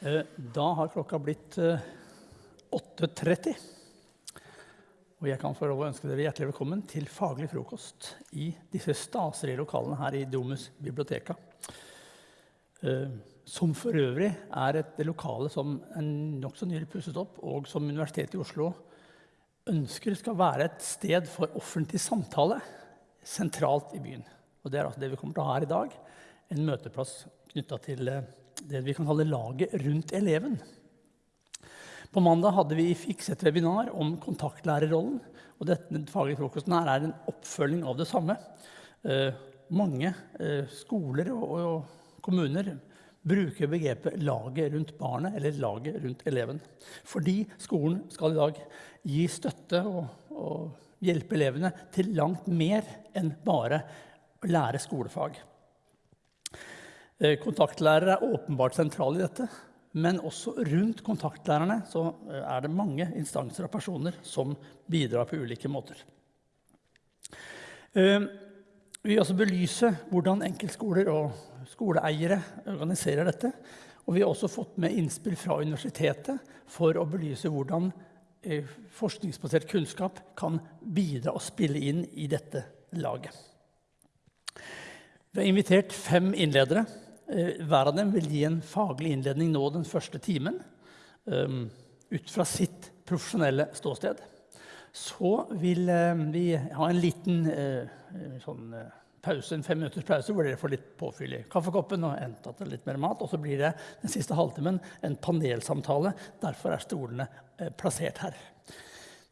Eh, Da har klokka blitt eh, 8.30. Og jeg kan få lov å ønske dere hjertelig velkommen til faglig frokost i disse staselige lokalene her i Domus biblioteka. Eh, Som for øvrig er et lokale som er nokså nylig pusset opp, og som Universitetet i Oslo ønsker skal være et sted for offentlig samtale sentralt i byen. Og det er altså det vi kommer til å ha her i dag. En møteplass knytta til eh, det vi kan kalle laget rundt eleven. På mandag hadde vi fikset webinar om kontaktlærerrollen. og dette faglige frokosten her er en oppfølging av det samme. Eh, mange eh, skoler og, og kommuner bruker begrepet 'laget rundt barnet' eller 'laget rundt eleven'. Fordi skolen skal i dag gi støtte og, og hjelpe elevene til langt mer enn bare å lære skolefag. Eh, Kontaktlærere er åpenbart sentrale i dette, men også rundt kontaktlærerne så eh, er det mange instanser og personer som bidrar på ulike måter. Eh, Vi vil også belyse hvordan enkeltskoler og skoleeiere organiserer dette. Og vi har også fått med innspill fra universitetet for å belyse hvordan forskningsbasert kunnskap kan bidra og spille inn i dette laget. Vi har invitert fem innledere. Eh, Hver av dem vil gi en faglig innledning nå den første timen. eh, Ut fra sitt profesjonelle ståsted. Så vil eh, vi ha en liten eh, sånn, eh, pause, en fem minutters pause hvor dere får litt påfyll i kaffekoppen og hentet litt mer mat. Og så blir det den siste halvtimen en panelsamtale. Derfor er stolene eh, plassert her.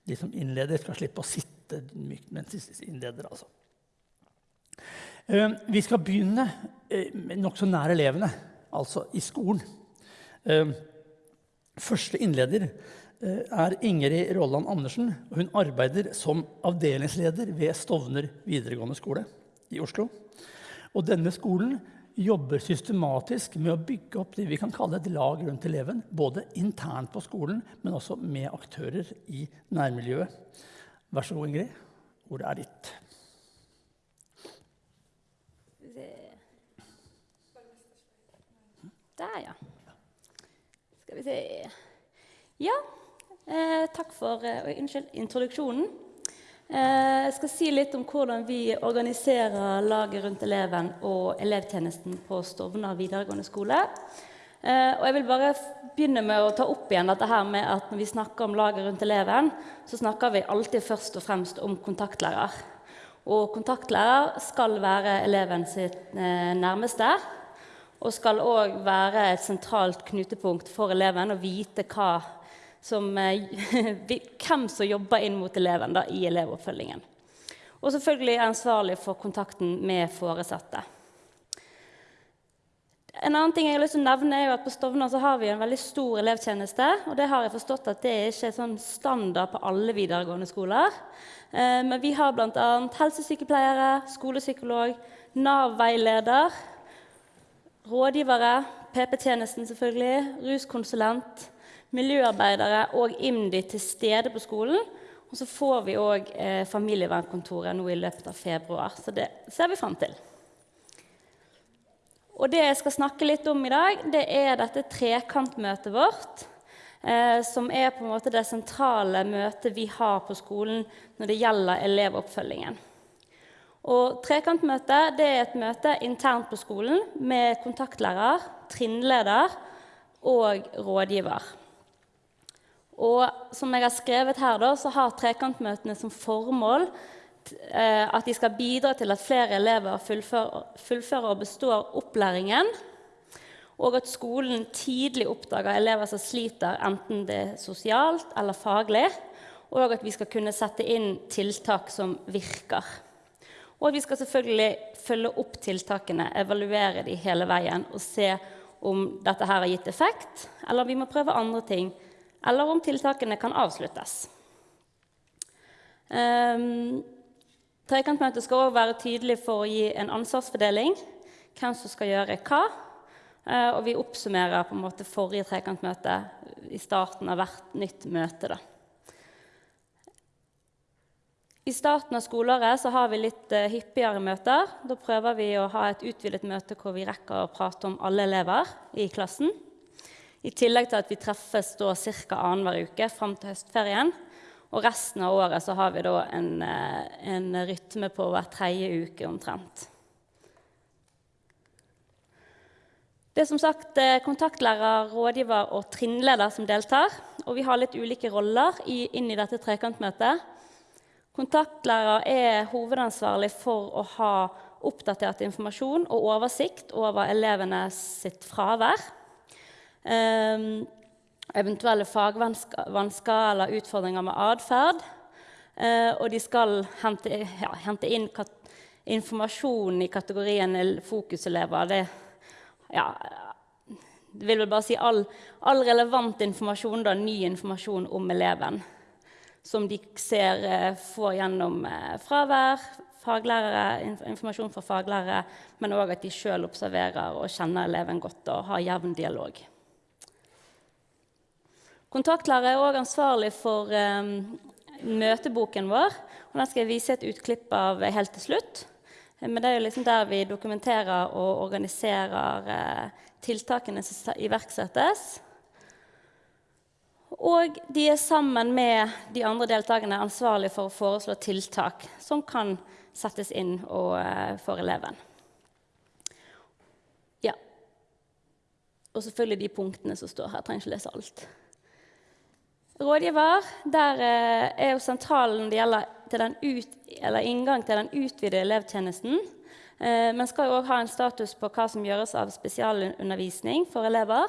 De som innleder, skal slippe å sitte mykt mens de innleder. altså. Eh, Vi skal begynne eh, nokså nær elevene, altså i skolen. Eh, Første innleder eh, er Ingrid Rolland Andersen. Hun arbeider som avdelingsleder ved Stovner videregående skole i Oslo. Og denne skolen jobber systematisk med å bygge opp det vi kan kalle et lag rundt eleven. Både internt på skolen, men også med aktører i nærmiljøet. Vær så god, Ingrid. Ordet er ditt. Der, ja. Skal vi se Ja, eh, takk for eh, unnskyld, introduksjonen. Eh, jeg skal si litt om hvordan vi organiserer laget rundt eleven og elevtjenesten på Stovner videregående skole. Eh, og jeg vil bare begynne med å ta opp igjen dette her med at når vi snakker om laget rundt eleven, så snakker vi alltid først og fremst om kontaktlærer. Og kontaktlærer skal være eleven sitt eh, nærmeste. Og skal òg være et sentralt knutepunkt for eleven og vite som, eh, hvem som jobber inn mot eleven da, i elevoppfølgingen. Og selvfølgelig er ansvarlig for kontakten med foresatte. En annen ting jeg har lyst til å nevne er at På Stovner har vi en veldig stor elevtjeneste. og det har jeg forstått at det er ikke er sånn standard på alle videregående skoler. Eh, men vi har bl.a. helsesykepleiere, skolepsykolog, Nav-veileder, rådgivere, PP-tjenesten selvfølgelig, ruskonsulent, miljøarbeidere og IMDi til stede på skolen. Og så får vi òg eh, familievernkontoret nå i løpet av februar. Så det ser vi fram til. Og det jeg skal snakke litt om i dag, det er dette trekantmøtet vårt. Eh, som er på en måte det sentrale møtet vi har på skolen når det gjelder elevoppfølgingen. Og Trekantmøtet det er et møte internt på skolen med kontaktlærer, trinnleder og rådgiver. Og som jeg har skrevet her, da, så har trekantmøtene som formål eh, at de skal bidra til at flere elever fullfører, fullfører og består opplæringen, og at skolen tidlig oppdager elever som sliter, enten det er sosialt eller faglig, og at vi skal kunne sette inn tiltak som virker. Og vi skal selvfølgelig følge opp tiltakene, evaluere de hele veien og se om dette her har gitt effekt, eller om vi må prøve andre ting, eller om tiltakene kan avsluttes. Um, Trekantmøtet skal også være tydelig for å gi en ansvarsfordeling, hvem som skal gjøre hva. Uh, og vi oppsummerer på en måte forrige trekantmøte i starten av hvert nytt møte. da. I starten av skoleåret så har vi litt uh, hyppigere møter. Da prøver vi å ha et utvidet møte hvor vi rekker å prate om alle elever i klassen. I tillegg til at vi treffes ca. annenhver uke fram til høstferien. Og resten av året så har vi da en, eh, en rytme på hver tredje uke omtrent. Det er som sagt eh, kontaktlærer, rådgiver og trinnleder som deltar. Og vi har litt ulike roller inn i dette trekantmøtet. Kontaktlærer er hovedansvarlig for å ha oppdatert informasjon og oversikt over elevene sitt fravær. Um, eventuelle fagvansker eller utfordringer med atferd. Uh, og de skal hente, ja, hente inn informasjon i kategorien fokuselever. Det, ja, det vil vel bare si all, all relevant informasjon, da, ny informasjon om eleven. Som de ser uh, får gjennom uh, fravær, faglærere, informasjon fra faglærere, men òg at de sjøl observerer og kjenner eleven godt og har jevn dialog. Kontaktlærer er òg ansvarlig for um, møteboken vår. og Den skal jeg vise et utklipp av helt til slutt. Men det er jo liksom der vi dokumenterer og organiserer uh, tiltakene som iverksettes. Og de er sammen med de andre deltakerne ansvarlig for å foreslå tiltak som kan settes inn uh, for eleven. Ja. Og selvfølgelig de punktene som står her. Jeg trenger ikke lese alt. Rådgiver der eh, er jo sentralen det gjelder ut, inngang til den utvidede elevtjenesten. Eh, men skal jo òg ha en status på hva som gjøres av spesialundervisning for elever.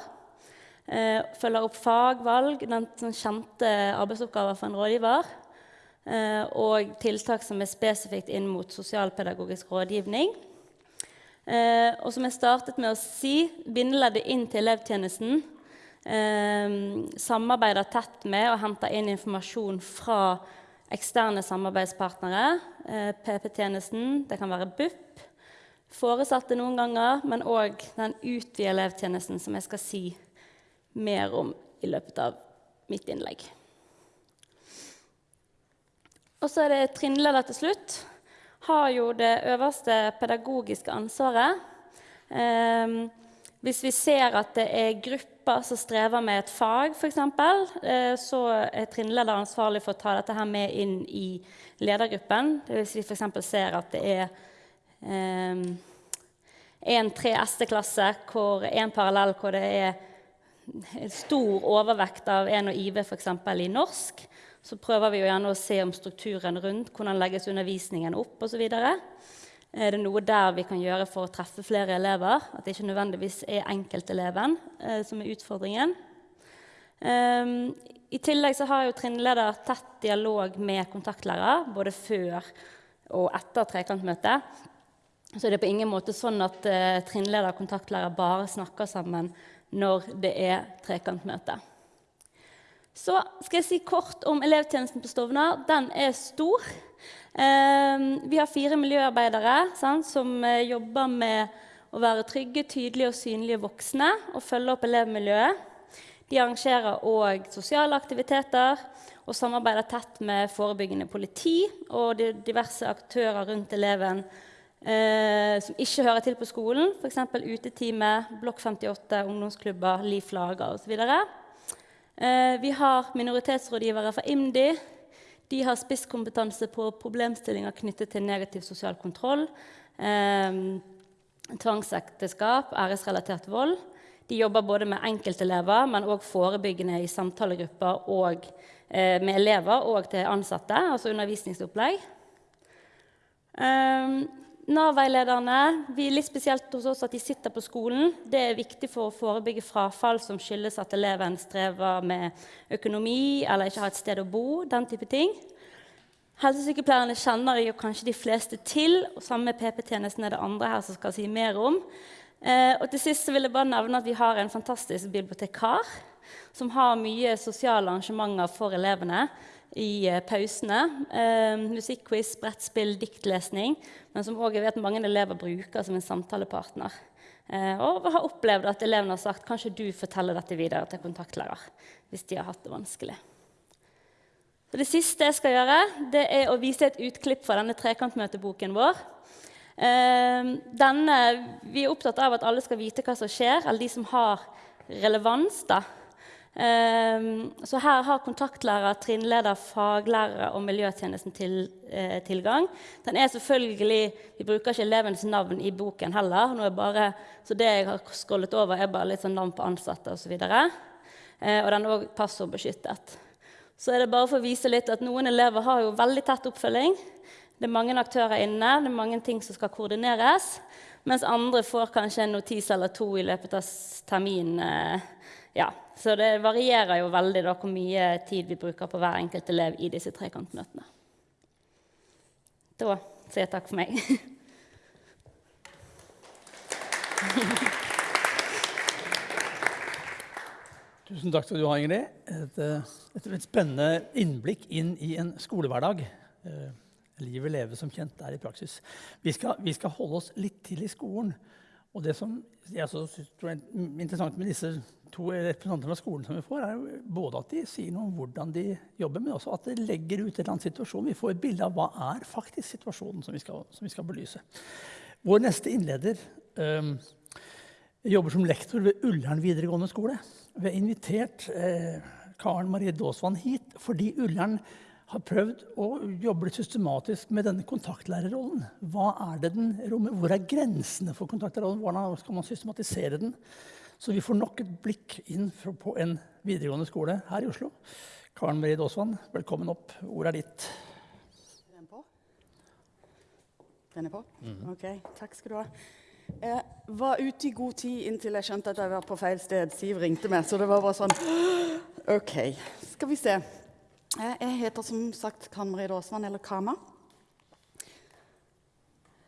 Eh, følger opp fagvalg, den kjente arbeidsoppgaver for en rådgiver. Og tiltak som er spesifikt inn mot sosialpedagogisk rådgivning. Og som jeg startet med å si, bindeleddet inn til elevtjenesten eh, samarbeider tett med og henter inn informasjon fra eksterne samarbeidspartnere. Eh, PP-tjenesten, det kan være BUP, foresatte noen ganger, men òg den utvidede elevtjenesten, som jeg skal si mer om i løpet av mitt innlegg. Og så er det trinnleder til slutt. Har jo det øverste pedagogiske ansvaret. Eh, hvis vi ser at det er grupper som strever med et fag, f.eks., eh, så er trinnleder ansvarlig for å ta dette her med inn i ledergruppen. Hvis vi f.eks. ser at det er eh, en 3ST-klasse, hvor en parallell hvor det er stor overvekt av en og IV f.eks. i norsk, så prøver vi jo gjerne å se om strukturen rundt, hvordan legges undervisningen opp osv. Er det noe der vi kan gjøre for å treffe flere elever? At det ikke nødvendigvis er enkelteleven eh, som er utfordringen. Um, I tillegg så har jo trinnleder tett dialog med kontaktlærer både før og etter trekantmøtet. Så det er på ingen måte sånn at eh, trinnleder og kontaktlærer bare snakker sammen når det er trekantmøte. Så skal jeg si kort om elevtjenesten på Stovner. Den er stor. Ehm, vi har fire miljøarbeidere sant, som eh, jobber med å være trygge, tydelige og synlige voksne og følge opp elevmiljøet. De arrangerer òg sosiale aktiviteter og samarbeider tett med forebyggende politi og diverse aktører rundt eleven eh, som ikke hører til på skolen, f.eks. Utetime, Blokk 58, ungdomsklubber, Liv Lager osv. Eh, vi har minoritetsrådgivere fra IMDi, de har spisskompetanse på problemstillinger knyttet til negativ sosial kontroll, eh, tvangsekteskap, æresrelatert vold. De jobber både med enkeltelever, men òg forebyggende i samtalegrupper og eh, med elever og til ansatte, altså undervisningsopplegg. Um, Nav-veilederne er litt spesielt hos oss at de sitter på skolen. Det er viktig for å forebygge frafall som skyldes at eleven strever med økonomi eller ikke har et sted å bo. den type ting. Helsesykepleierne kjenner jo kanskje de fleste til. og Sammen med PP-tjenesten er det andre her som skal si mer om. Eh, og til sist vil jeg bare nevne at Vi har en fantastisk bibliotekar som har mye sosiale arrangementer for elevene i eh, pausene. Eh, Musikkquiz, brettspill, diktlesning. Men som også jeg vet mange elever bruker som en samtalepartner. Eh, og har opplevd at elevene har sagt kanskje du forteller dette videre til kontaktlærer hvis de har hatt det vanskelig. Så det siste jeg skal gjøre, det er å vise et utklipp fra denne trekantmøteboken vår. Eh, denne, vi er opptatt av at alle skal vite hva som skjer, eller de som har relevans. da. Ehm, så her har kontaktlærer, trinnleder, faglærere og miljøtjenesten til, eh, tilgang. Den er selvfølgelig, Vi bruker ikke elevens navn i boken heller. Er bare, så det jeg har scrollet over, er bare litt sånn navn på ansatte osv. Og, eh, og den er òg passordbeskyttet. Så er det bare for å vise litt at noen elever har jo veldig tett oppfølging. Det er mange aktører inne, det er mange ting som skal koordineres. Mens andre får kanskje en notis eller to i løpet av terminen. Eh, ja, så det varierer jo veldig da, hvor mye tid vi bruker på hver enkelt elev i disse trekantmøtene. Da sier jeg takk for meg. Tusen takk skal du ha, Ingrid. Et, eh, et, et spennende innblikk inn i en skolehverdag. Eh, livet leves som kjent er i praksis. Vi skal, vi skal holde oss litt til i skolen. Og det som jeg synes er interessant med disse to representanter fra skolen som vi får, er både at de sier noe om hvordan de jobber, men også at de legger ut en eller annen situasjon. Vi får et bilde av hva er faktisk situasjonen som vi skal, som vi skal belyse. Vår neste innleder um, jobber som lektor ved Ullern videregående skole. Vi har invitert eh, Karen Marie Daasvann hit fordi Ullern har prøvd å jobbe systematisk med denne kontaktlærerrollen. Hva er det den rommer? Hvor er grensene for kontaktlærerrollen? Hvordan skal man systematisere den? Så vi får nok et blikk inn på en videregående skole her i Oslo. Karen Marie Daasvann, velkommen opp. Ordet er ditt. Er den på? Den er på? Mm. OK. Takk skal du ha. Jeg var ute i god tid inntil jeg skjønte at jeg var på feil sted. Siv ringte meg, så det var bare sånn OK, skal vi se. Jeg heter som sagt Karen Marie Daasvann, eller Kama.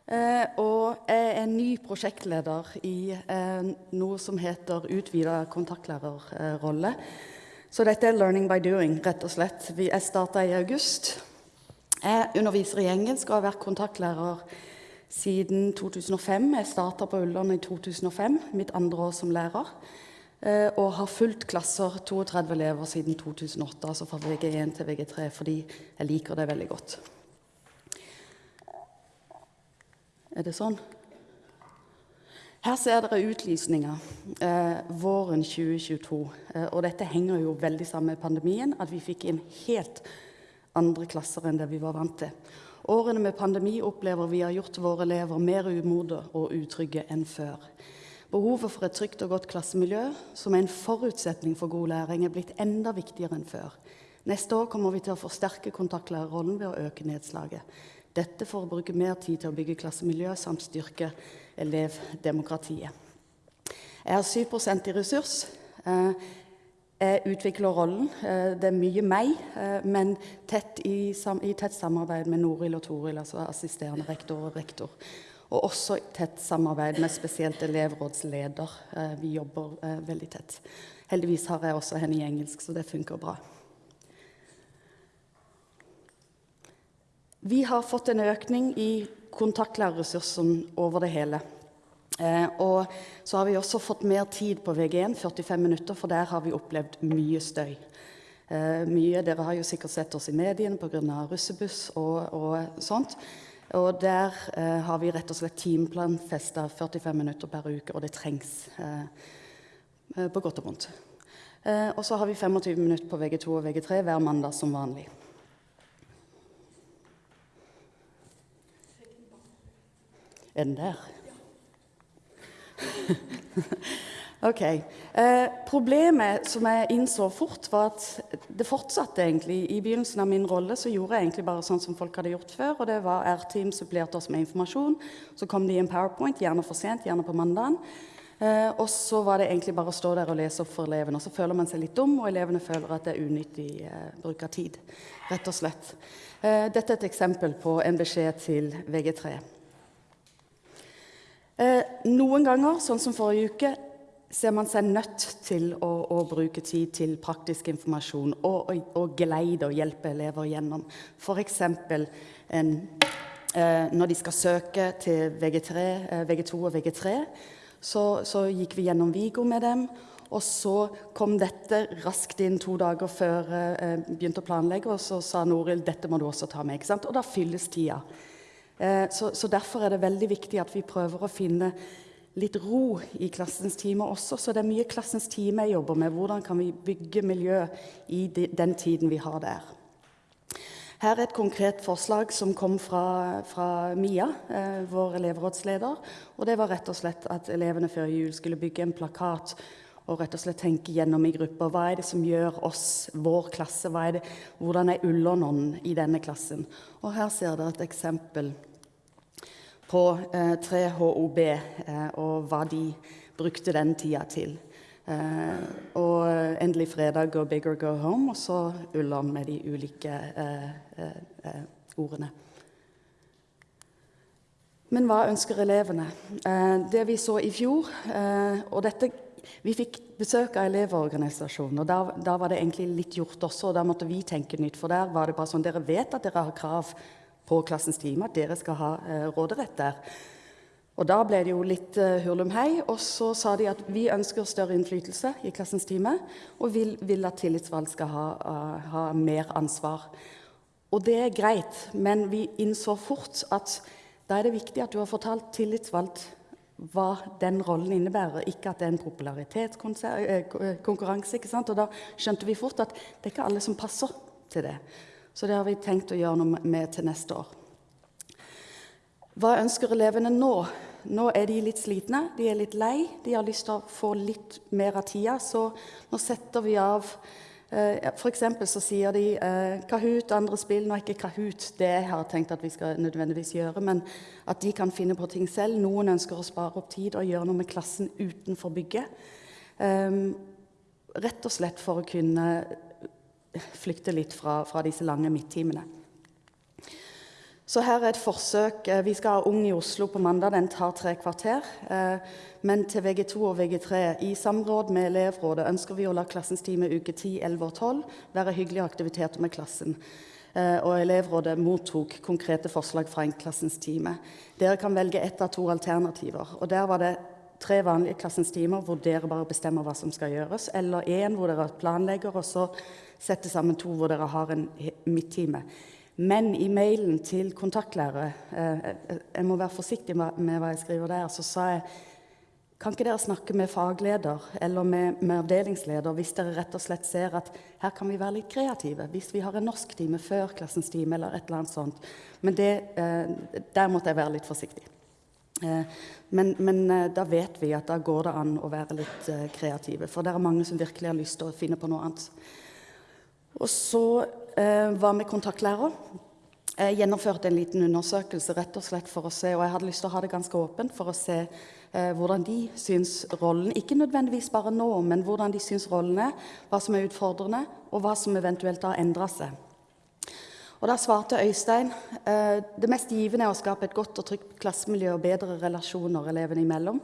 Eh, og jeg er ny prosjektleder i eh, noe som heter utvida kontaktlærerrolle. Så dette er 'learning by doing', rett og slett. Jeg starta i august. Jeg underviser i engelsk og har vært kontaktlærer siden 2005. Jeg starta på Ullern i 2005, mitt andre år som lærer. Eh, og har fulgt klasser, 32 elever, siden 2008, altså fra VG1 til VG3, fordi jeg liker det veldig godt. Er det sånn? Her ser dere utlysninga eh, våren 2022. Eh, og dette henger jo veldig sammen med pandemien, at vi fikk inn helt andre klasser enn det vi var vant til. Årene med pandemi opplever vi har gjort våre elever mer umodne og utrygge enn før. Behovet for et trygt og godt klassemiljø, som er en forutsetning for god læring, er blitt enda viktigere enn før. Neste år kommer vi til å forsterke kontaktlærerrollen ved å øke nedslaget. Dette for å bruke mer tid til å bygge klassemiljø samt styrke elevdemokratiet. Jeg har 7 i ressurs. Eh, jeg utvikler rollen. Eh, det er mye meg, eh, men tett i, i tett samarbeid med Noril og Toril, altså assisterende rektor og rektor. Og også tett samarbeid med spesielt elevrådsleder. Vi jobber veldig tett. Heldigvis har jeg også henne i engelsk, så det funker bra. Vi har fått en økning i kontaktlærerressursen over det hele. Eh, og så har vi også fått mer tid på VG1, 45 minutter, for der har vi opplevd mye støy. mye, Dere har jo sikkert sett oss i mediene pga. russebuss og, og sånt. Og der eh, har vi rett og slett timeplanfesta 45 minutter per uke, og det trengs eh, eh på godt og vondt. Eh, og så har vi 25 minutter på VG2 og VG3 hver mandag som vanlig. Er den der? Ok. Eh, problemet som jeg innså fort, var at det fortsatte egentlig. I begynnelsen av min rolle så gjorde jeg egentlig bare sånn som folk hadde gjort før. og det var R-team supplerte oss med informasjon. Så kom de i en powerpoint, gjerne for sent, gjerne på mandagen. Eh, og så var det egentlig bare å stå der og lese opp for elevene. Og så føler man seg litt dum, og elevene føler at det er unyttig eh, bruk av tid. Rett og slett. Eh, dette er et eksempel på en beskjed til VG3. Eh, noen ganger, sånn som forrige uke, ser man seg nødt til å, å bruke tid til praktisk informasjon og, og, og geleide og hjelpe elever gjennom. F.eks. Eh, når de skal søke til VG3, eh, VG2 og VG3, så, så, gikk vi gjennom Vigo med dem. Og så kom dette raskt inn to dager før jeg begynte å planlegge, og så sa Noril dette må du også ta med. ikke sant? Og da fylles tida. Eh, så, så derfor er det veldig viktig at vi prøver å finne litt ro i klassens time også. Så det er mye klassens time jeg jobber med. Hvordan kan vi bygge miljø i den tiden vi har der. Her er et konkret forslag som kom fra, fra Mia, eh, vår elevrådsleder. og Det var rett og slett at elevene før jul skulle bygge en plakat og rett og slett tenke gjennom i grupper. Hva er det som gjør oss, vår klasse? Er det, hvordan er Ullernånden i denne klassen? Og Her ser dere et eksempel på eh, 3HOB eh, og hva de brukte den tida til. Eh, og endelig fredag go big or go home, og så Ullom med de ulike eh, eh, eh, ordene. Men hva ønsker elevene? det vi så i fjor og dette, Vi fikk besøk av Elevorganisasjonen, og da, da, var det egentlig litt gjort også. og Da måtte vi tenke nytt, for der var det bare sånn Dere vet at dere har krav på klassens time at dere skal ha eh, råderett der. Og Da ble det jo litt hurlumhei, hurlum hei, og så sa de at vi ønsker større innflytelse i klassens time, og vil, vil at tillitsvalgt skal ha, uh, ha, mer ansvar. Og det er greit, men vi innså fort at da er det viktig at du har fortalt tillitsvalgt hva den rollen innebærer, ikke at det er en popularitetskonkurranse. Og da skjønte vi fort at det er ikke alle som passer til det. Så det har vi tenkt å gjøre noe med til neste år. Hva ønsker elevene nå? Nå er de litt slitne, de er litt lei. De har lyst til å få litt mer av tida, så nå setter vi av eh, F.eks. så sier de eh, Kahoot, andre spill. Nå er ikke Kahoot det jeg har tenkt at vi skal nødvendigvis gjøre, men at de kan finne på ting selv. Noen ønsker å spare opp tid og gjøre noe med klassen utenfor bygget. Um, rett og slett for å kunne flykte litt fra, fra disse lange midttimene. Så her er et forsøk. Eh, vi skal ha Ung i Oslo på mandag. Den tar tre kvarter. Eh, men til VG2 og VG3 i samråd med elevrådet ønsker vi å la klassens time uke 10, 11 og 12 være hyggelige aktiviteter med klassen. Eh, og elevrådet mottok konkrete forslag fra en klassens time. Dere kan velge ett av to alternativer. Og der var det tre vanlige klassens timer hvor dere bare bestemmer hva som skal gjøres, eller én hvor dere planlegger, og så setter sammen to hvor dere har en midttime. Men i mailen til kontaktlærere eh, eh, Jeg må være forsiktig med hva jeg skriver der. Så sa jeg kan ikke dere snakke med fagleder eller med, med, avdelingsleder hvis dere rett og slett ser at her kan vi være litt kreative? Hvis vi har en norsktime før klassens time eller et eller annet sånt. Men det, eh, der måtte jeg være litt forsiktig. Eh, men, men, eh, da vet vi at da går det an å være litt eh, kreative. For det er mange som virkelig har lyst til å finne på noe annet. Og så eh, var vi kontaktlærer. Jeg gjennomførte en liten undersøkelse rett og slett for å se, og jeg hadde lyst til å ha det ganske åpent for å se eh, hvordan de syns rollen Ikke nødvendigvis bare nå, men hvordan de syns rollen er, hva som er utfordrende, og hva som eventuelt har endra seg. Og Da svarte Øystein eh, det mest givende er å skape et godt og trygt klassemiljø og bedre relasjoner elevene imellom.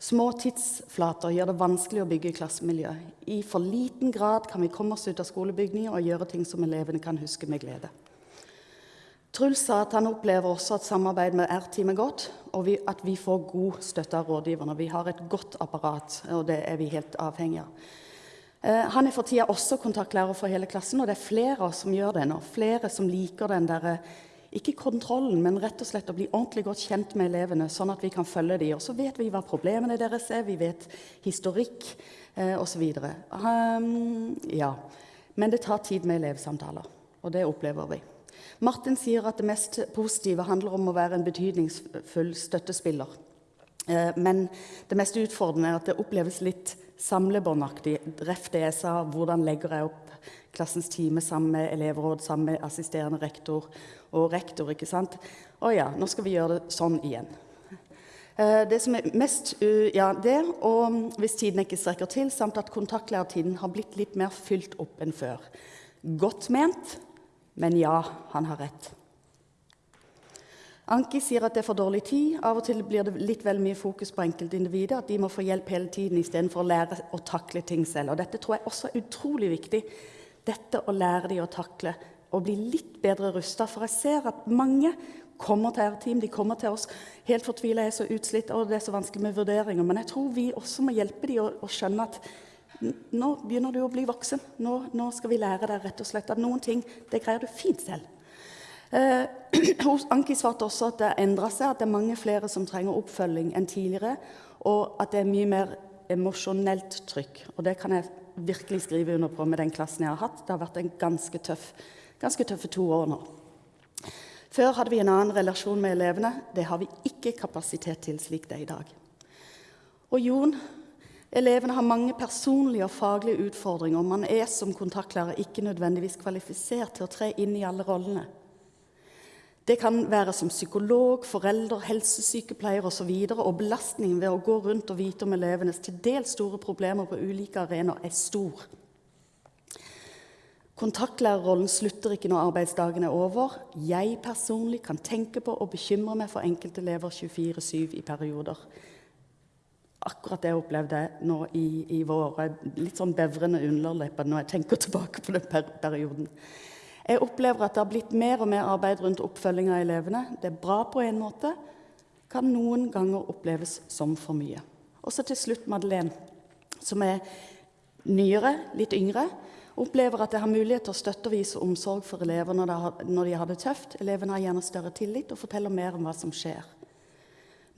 Små tidsflater gjør det vanskelig å bygge klassemiljø. I for liten grad kan vi komme oss ut av skolebygninger og gjøre ting som elevene kan huske med glede. Truls sa at han opplever også at samarbeid med R-team er godt, og vi, at vi får god støtte av rådgiverne. Vi har et godt apparat, og det er vi helt avhengig av. Eh, han er for tida også kontaktlærer for hele klassen, og det er flere som gjør det nå. Flere som liker den der, eh, ikke kontrollen, men rett og slett å bli ordentlig godt kjent med elevene, sånn at vi kan følge dem. Og så vet vi hva problemene deres er, vi vet historikk eh, osv. Um, ja. Men det tar tid med elevsamtaler, og det opplever vi. Martin sier at det mest positive handler om å være en betydningsfull støttespiller. Eh, men det mest utfordrende er at det oppleves litt samlebåndaktig. Ref det jeg sa, hvordan legger jeg opp klassens time sammen med elevråd, sammen med assisterende rektor og rektor. ikke sant? Å ja, nå skal vi gjøre det sånn igjen. Eh, det som er mest Ja, det, og hvis tiden ikke strekker til, samt at kontaktlærertiden har blitt litt mer fylt opp enn før. Godt ment, men ja, han har rett. Anki sier at det er for dårlig tid. Av og til blir det litt vel mye fokus på enkeltindividet. At de må få hjelp hele tiden istedenfor å lære å takle ting selv. Og Dette tror jeg også er utrolig viktig. Dette å lære dem å takle og bli litt bedre rusta. For jeg ser at mange kommer til R-team, de kommer til oss helt fortvila, er så utslitt, og det er så vanskelig med vurderinger. Men jeg tror vi også må hjelpe dem å, å skjønne at nå begynner du å bli voksen. Nå, nå, skal vi lære deg rett og slett at noen ting det greier du fint selv. Eh, Anki svarte også at det endra seg, at det er mange flere som trenger oppfølging enn tidligere, og at det er mye mer emosjonelt trykk. Og det kan jeg virkelig skrive under på med den klassen jeg har hatt. Det har vært en ganske, tøff, ganske tøffe to år nå. Før hadde vi en annen relasjon med elevene. Det har vi ikke kapasitet til slik det er i dag. Og Jon, elevene har mange personlige og faglige utfordringer. Man er som kontaktlærer ikke nødvendigvis kvalifisert til å tre inn i alle rollene. Det kan være som psykolog, forelder, helsesykepleier osv. Og, så og belastningen ved å gå rundt og vite om elevenes til dels store problemer på ulike arenaer er stor. Kontaktlærerrollen slutter ikke når arbeidsdagen er over. Jeg personlig kan tenke på og bekymre meg for enkeltelever 24-7 i perioder. Akkurat det jeg opplevde nå i, i våre litt sånn bevrende underlepper når jeg tenker tilbake på den per perioden. Jeg opplever at det har blitt mer og mer arbeid rundt oppfølging av elevene. Det er bra på en måte, kan noen ganger oppleves som for mye. Og så til slutt Madeleine, som er nyere, litt yngre. Opplever at jeg har mulighet til å støtte og vise omsorg for elever når de har det tøft. Elevene har gjerne større tillit og forteller mer om hva som skjer.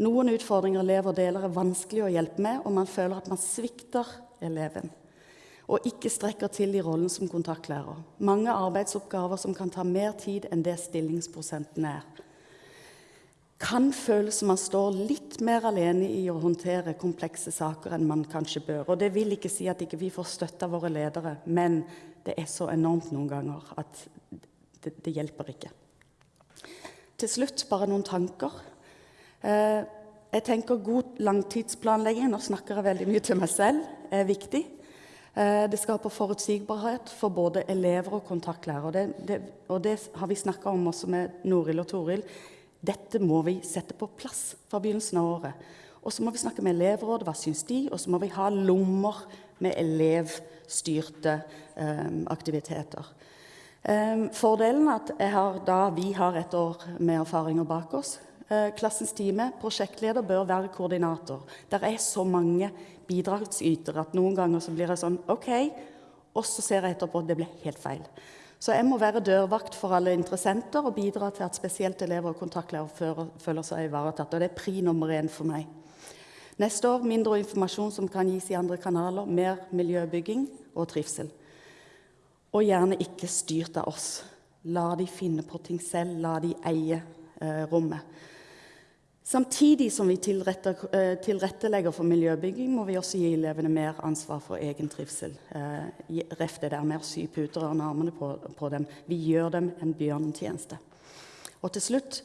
Noen utfordringer elever deler, er vanskelig å hjelpe med, og man føler at man svikter eleven og ikke strekker til i rollen som kontaktlærer. Mange arbeidsoppgaver som kan ta mer tid enn det stillingsprosenten er. Kan føles som man står litt mer alene i å håndtere komplekse saker enn man kanskje bør. Og det vil ikke si at ikke vi ikke får støtte av våre ledere, men det er så enormt noen ganger at det, det hjelper ikke. Til slutt bare noen tanker. Eh, jeg tenker God langtidsplanlegging, nå snakker jeg veldig mye til meg selv, er viktig. Eh, det skaper forutsigbarhet for både elever og kontaktlærere. Det, det, og det har vi snakka om også med Noril og Toril. Dette må vi sette på plass fra begynnelsen av året. Og så må vi snakke med elevrådet, hva syns de? Og så må vi ha lommer med elevstyrte um, aktiviteter. Um, fordelen er at har, da vi har et år med erfaringer bak oss. Klassens time, prosjektleder, bør være koordinator. Der er så mange bidragsyter at noen ganger så blir jeg sånn OK, og så ser jeg etterpå at det ble helt feil. Så jeg må være dørvakt for alle interessenter og bidra til at spesielt elever og kontaktlærere føler seg ivaretatt. Og det er pri nummer én for meg. Neste år mindre informasjon som kan gis i andre kanaler, mer miljøbygging og trivsel. Og gjerne ikke styrt av oss. La de finne på ting selv, la de eie eh, rommet. Samtidig som vi eh, tilrettelegger for miljøbygging, må vi også gi elevene mer ansvar for egen trivsel. Eh, ref det der med å sy puter under armene på, dem. Vi gjør dem en bjørnetjeneste. Og til slutt,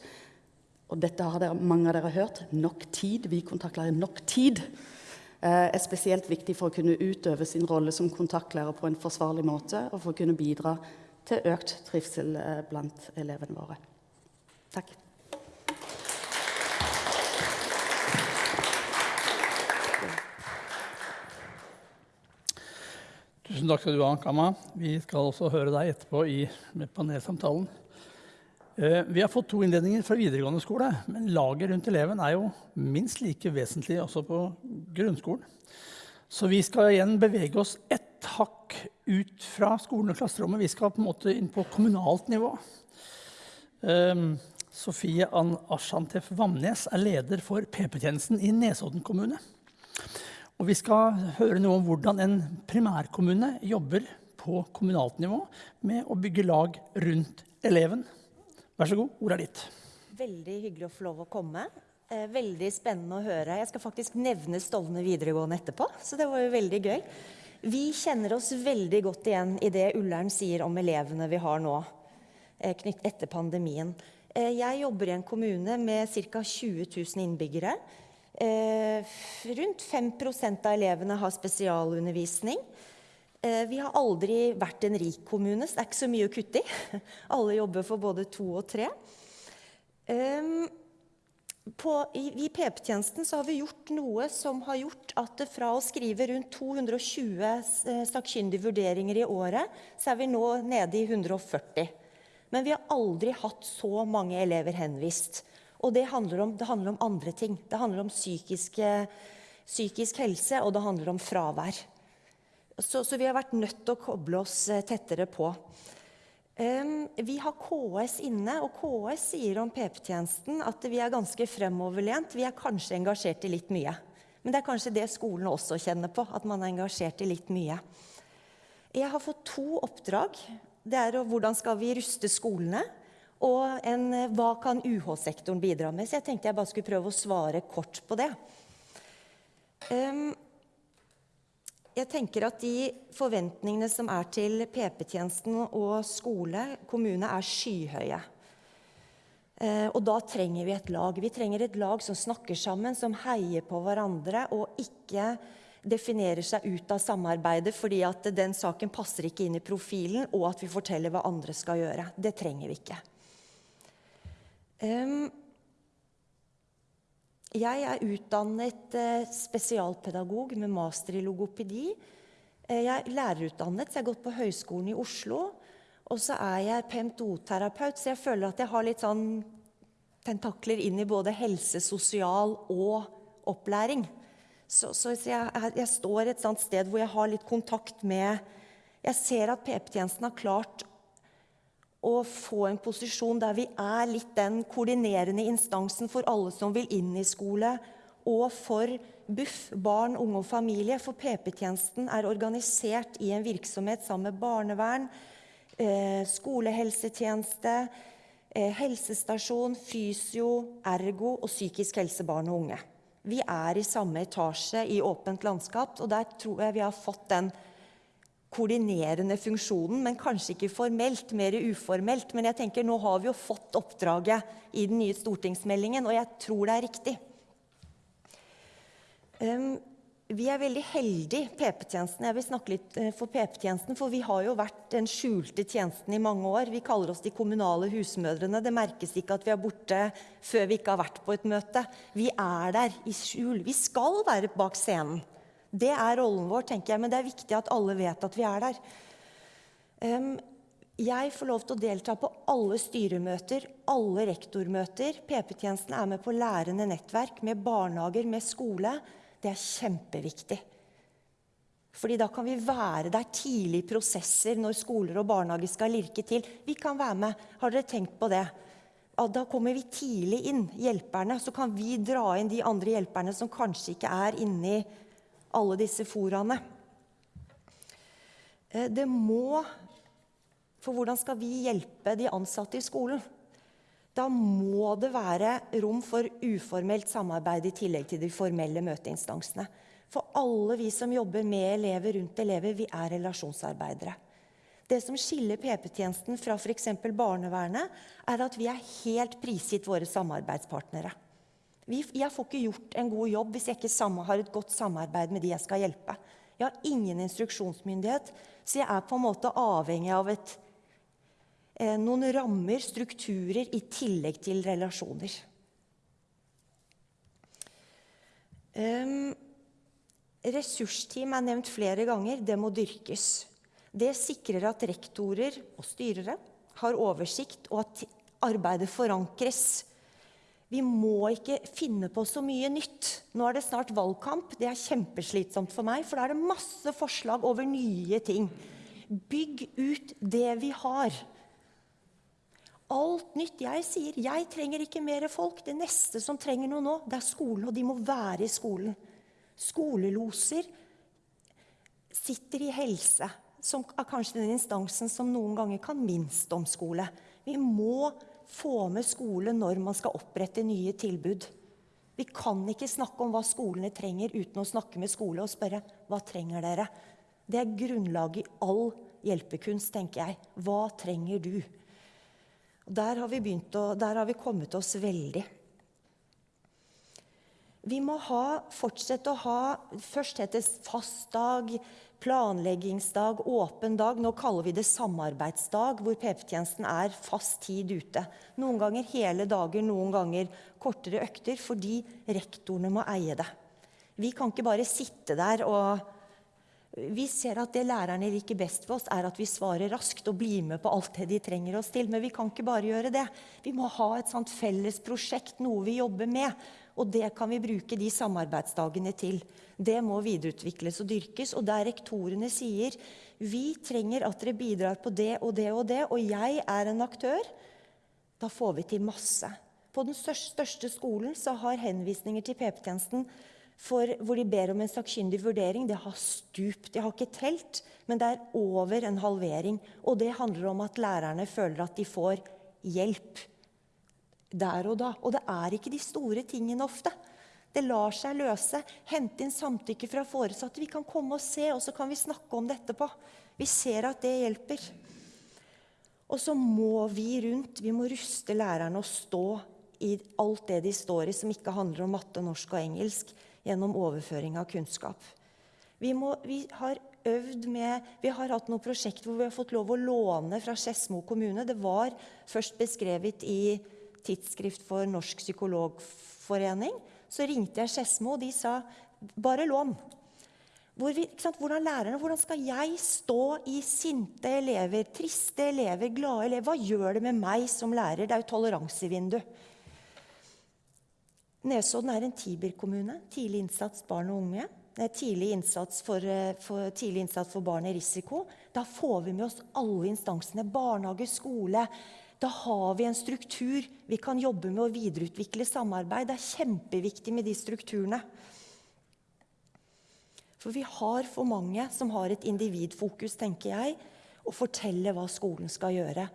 og dette har mange av dere hørt, nok tid. Vi kontaktlærer nok tid eh, er spesielt viktig for å kunne utøve sin rolle som kontaktlærer på en forsvarlig måte, og for å kunne bidra til økt trivsel blant elevene våre. Takk. Tusen takk skal du ha, Kama. Vi skal også høre deg etterpå i panelsamtalen. Eh, vi har fått to innledninger fra videregående skole, men laget rundt eleven er jo minst like vesentlig også på grunnskolen. Så vi skal igjen bevege oss ett hakk ut fra skolen og klasserommet. Vi skal på en måte inn på kommunalt nivå. Um, Sofie Ann Ashantef Vamnes er leder for PP-tjenesten i Nesodden kommune. Og vi skal høre noe om hvordan en primærkommune jobber på kommunalt nivå med å bygge lag rundt eleven. Vær så god, ordet er ditt. Veldig hyggelig å få lov å komme. Eh, veldig spennende å høre. Jeg skal faktisk nevne Stovner videregående etterpå, så det var jo veldig gøy. Vi kjenner oss veldig godt igjen i det Ullern sier om elevene vi har nå eh, knytt etter pandemien. Eh, jeg jobber i en kommune med ca. 20 000 innbyggere. Eh, rundt 5% av elevene har spesialundervisning. Eh, vi har aldri vært en rik kommune, så det er ikke så mye å kutte i. Alle jobber for både to og tre. På, i PP-tjenesten har vi gjort noe som har gjort at fra å skrive rundt 220 eh, sakkyndige vurderinger i året, så er vi nå nede i 140. Men vi har aldri hatt så mange elever henvist. Og det handler, om, det handler om andre ting. Det handler om psykiske, psykisk helse, og det handler om fravær. Så, så, vi har vært nødt til å koble oss eh, tettere på. Um, vi har KS inne, og KS sier om PP-tjenesten at vi er ganske fremoverlent. Vi er kanskje engasjert i litt mye. Men det er kanskje det skolen også kjenner på, at man er engasjert i litt mye. Jeg har fått to oppdrag. Det er hvordan skal vi ruste skolene, og en, hva kan UH-sektoren bidra med. Så jeg tenkte jeg bare skulle prøve å svare kort på det. Um, jeg tenker at De forventningene som er til PP-tjenesten og skole, kommune, er skyhøye. Eh, og da trenger vi et lag. Vi trenger et lag som snakker sammen, som heier på hverandre og ikke definerer seg ut av samarbeidet fordi at den saken passer ikke inn i profilen, og at vi forteller hva andre skal gjøre. Det trenger vi ikke. Jeg er utdannet eh, spesialpedagog med master i logopedi. Eh, jeg er lærerutdannet, så jeg har gått på Høgskolen i Oslo. Og så er jeg PMTO-terapeut, så jeg føler at jeg har litt sånn tentakler inn i både helse, sosial og opplæring. Så, så jeg, jeg, står et sted hvor jeg har litt kontakt med Jeg ser at PP-tjenesten har klart å få en posisjon der vi er litt den koordinerende instansen for alle som vil inn i skole, og for BUF, barn, unge og familie. For PP-tjenesten er organisert i en virksomhet sammen med barnevern, eh, skolehelsetjeneste, eh, helsestasjon, fysio, ergo og psykisk helse barn og unge. Vi er i samme etasje i åpent landskap, og der tror jeg vi har fått den koordinerende funksjonen, men kanskje ikke formelt, mer uformelt. Men jeg tenker, nå har vi jo fått oppdraget i den nye stortingsmeldingen, og jeg tror det er riktig. Um, vi er veldig heldige, PP-tjenesten. Jeg vil snakke litt uh, for PP-tjenesten, for vi har jo vært den skjulte tjenesten i mange år. Vi kaller oss de kommunale husmødrene. Det merkes ikke at vi er borte før vi ikke har vært på et møte. Vi er der i skjul. Vi skal være bak scenen. Det er rollen vår, tenker jeg, men det er viktig at alle vet at vi er der. Jeg får lov til å delta på alle styremøter, alle rektormøter. PP-tjenesten er med på lærende nettverk med barnehager, med skole. Det er kjempeviktig. Fordi da kan vi være der tidlig i prosesser når skoler og barnehager skal lirke til. Vi kan være med. Har dere tenkt på det? Da kommer vi tidlig inn, hjelperne. Så kan vi dra inn de andre hjelperne som kanskje ikke er inni alle disse foraene. Eh, det må For hvordan skal vi hjelpe de ansatte i skolen? Da må det være rom for uformelt samarbeid i tillegg til de formelle møteinstansene. For alle vi som jobber med elever rundt elever, vi er relasjonsarbeidere. Det som skiller PP-tjenesten fra f.eks. barnevernet, er at vi er helt prisgitt våre samarbeidspartnere. Jeg får ikke gjort en god jobb hvis jeg ikke har et godt samarbeid med de jeg skal hjelpe. Jeg har ingen instruksjonsmyndighet, så jeg er på en måte avhengig av et, eh, noen rammer, strukturer, i tillegg til relasjoner. Um, ressursteam er nevnt flere ganger. Det må dyrkes. Det sikrer at rektorer og styrere har oversikt, og at arbeidet forankres vi må ikke finne på så mye nytt. Nå er det snart valgkamp. Det er kjempeslitsomt for meg, for da er det masse forslag over nye ting. Bygg ut det vi har. Alt nytt. Jeg sier jeg trenger ikke mer folk. Det neste som trenger noe nå, det er skolen, og de må være i skolen. Skoleloser sitter i helse, som er kanskje den instansen som noen ganger kan minst om skole. Vi må få med skole når man skal opprette nye tilbud. Vi kan ikke snakke om hva skolene trenger, uten å snakke med skole og spørre hva trenger dere. Det er grunnlaget i all hjelpekunst, tenker jeg. Hva trenger du? Der har vi, å, der har vi kommet oss veldig. Vi må ha, fortsette å ha Først het det fastdag, planleggingsdag, åpen dag. Nå kaller vi det samarbeidsdag, hvor PP-tjenesten er fast tid ute. Noen ganger hele dager, noen ganger kortere økter, fordi rektorene må eie det. Vi kan ikke bare sitte der og Vi ser at det lærerne liker best for oss, er at vi svarer raskt og blir med på alt det de trenger oss til. Men vi kan ikke bare gjøre det. Vi må ha et sånt felles prosjekt, noe vi jobber med. Og det kan vi bruke de samarbeidsdagene til. Det må videreutvikles og dyrkes. Og der rektorene sier vi trenger at dere bidrar på det og det og det, og jeg er en aktør, da får vi til masse. På den største skolen så har henvisninger til PP-tjenesten hvor de ber om en sakkyndig vurdering, det har stupt. De har ikke telt, men det er over en halvering. Og det handler om at lærerne føler at de får hjelp der og da. Og det er ikke de store tingene ofte. Det lar seg løse. Hente inn samtykke fra foresatte. Vi kan komme og se, og så kan vi snakke om det etterpå. Vi ser at det hjelper. Og så må vi rundt, vi må ruste lærerne og stå i alt det de står i som ikke handler om matte, norsk og engelsk, gjennom overføring av kunnskap. Vi, må, vi har øvd med, vi har hatt noen prosjekt hvor vi har fått lov å låne fra Skedsmo kommune. Det var først beskrevet i Tidsskrift for Norsk Psykologforening. Så ringte jeg Skedsmo, og de sa bare lån. Hvor vi, hvordan lærerne, hvordan skal jeg stå i sinte elever, triste elever, glade elever? Hva gjør det med meg som lærer? Det er jo toleransevindu. Nesodden er en Tiber-kommune. Tidlig innsats barn og unge. Tidlig innsats for, eh, for, tidlig innsats for barn i risiko. Da får vi med oss alle instansene. Barnehage, skole. Da har vi en struktur. Vi kan jobbe med å videreutvikle samarbeid. Det er kjempeviktig med de strukturene. For vi har for mange som har et individfokus, tenker jeg, og forteller hva skolen skal gjøre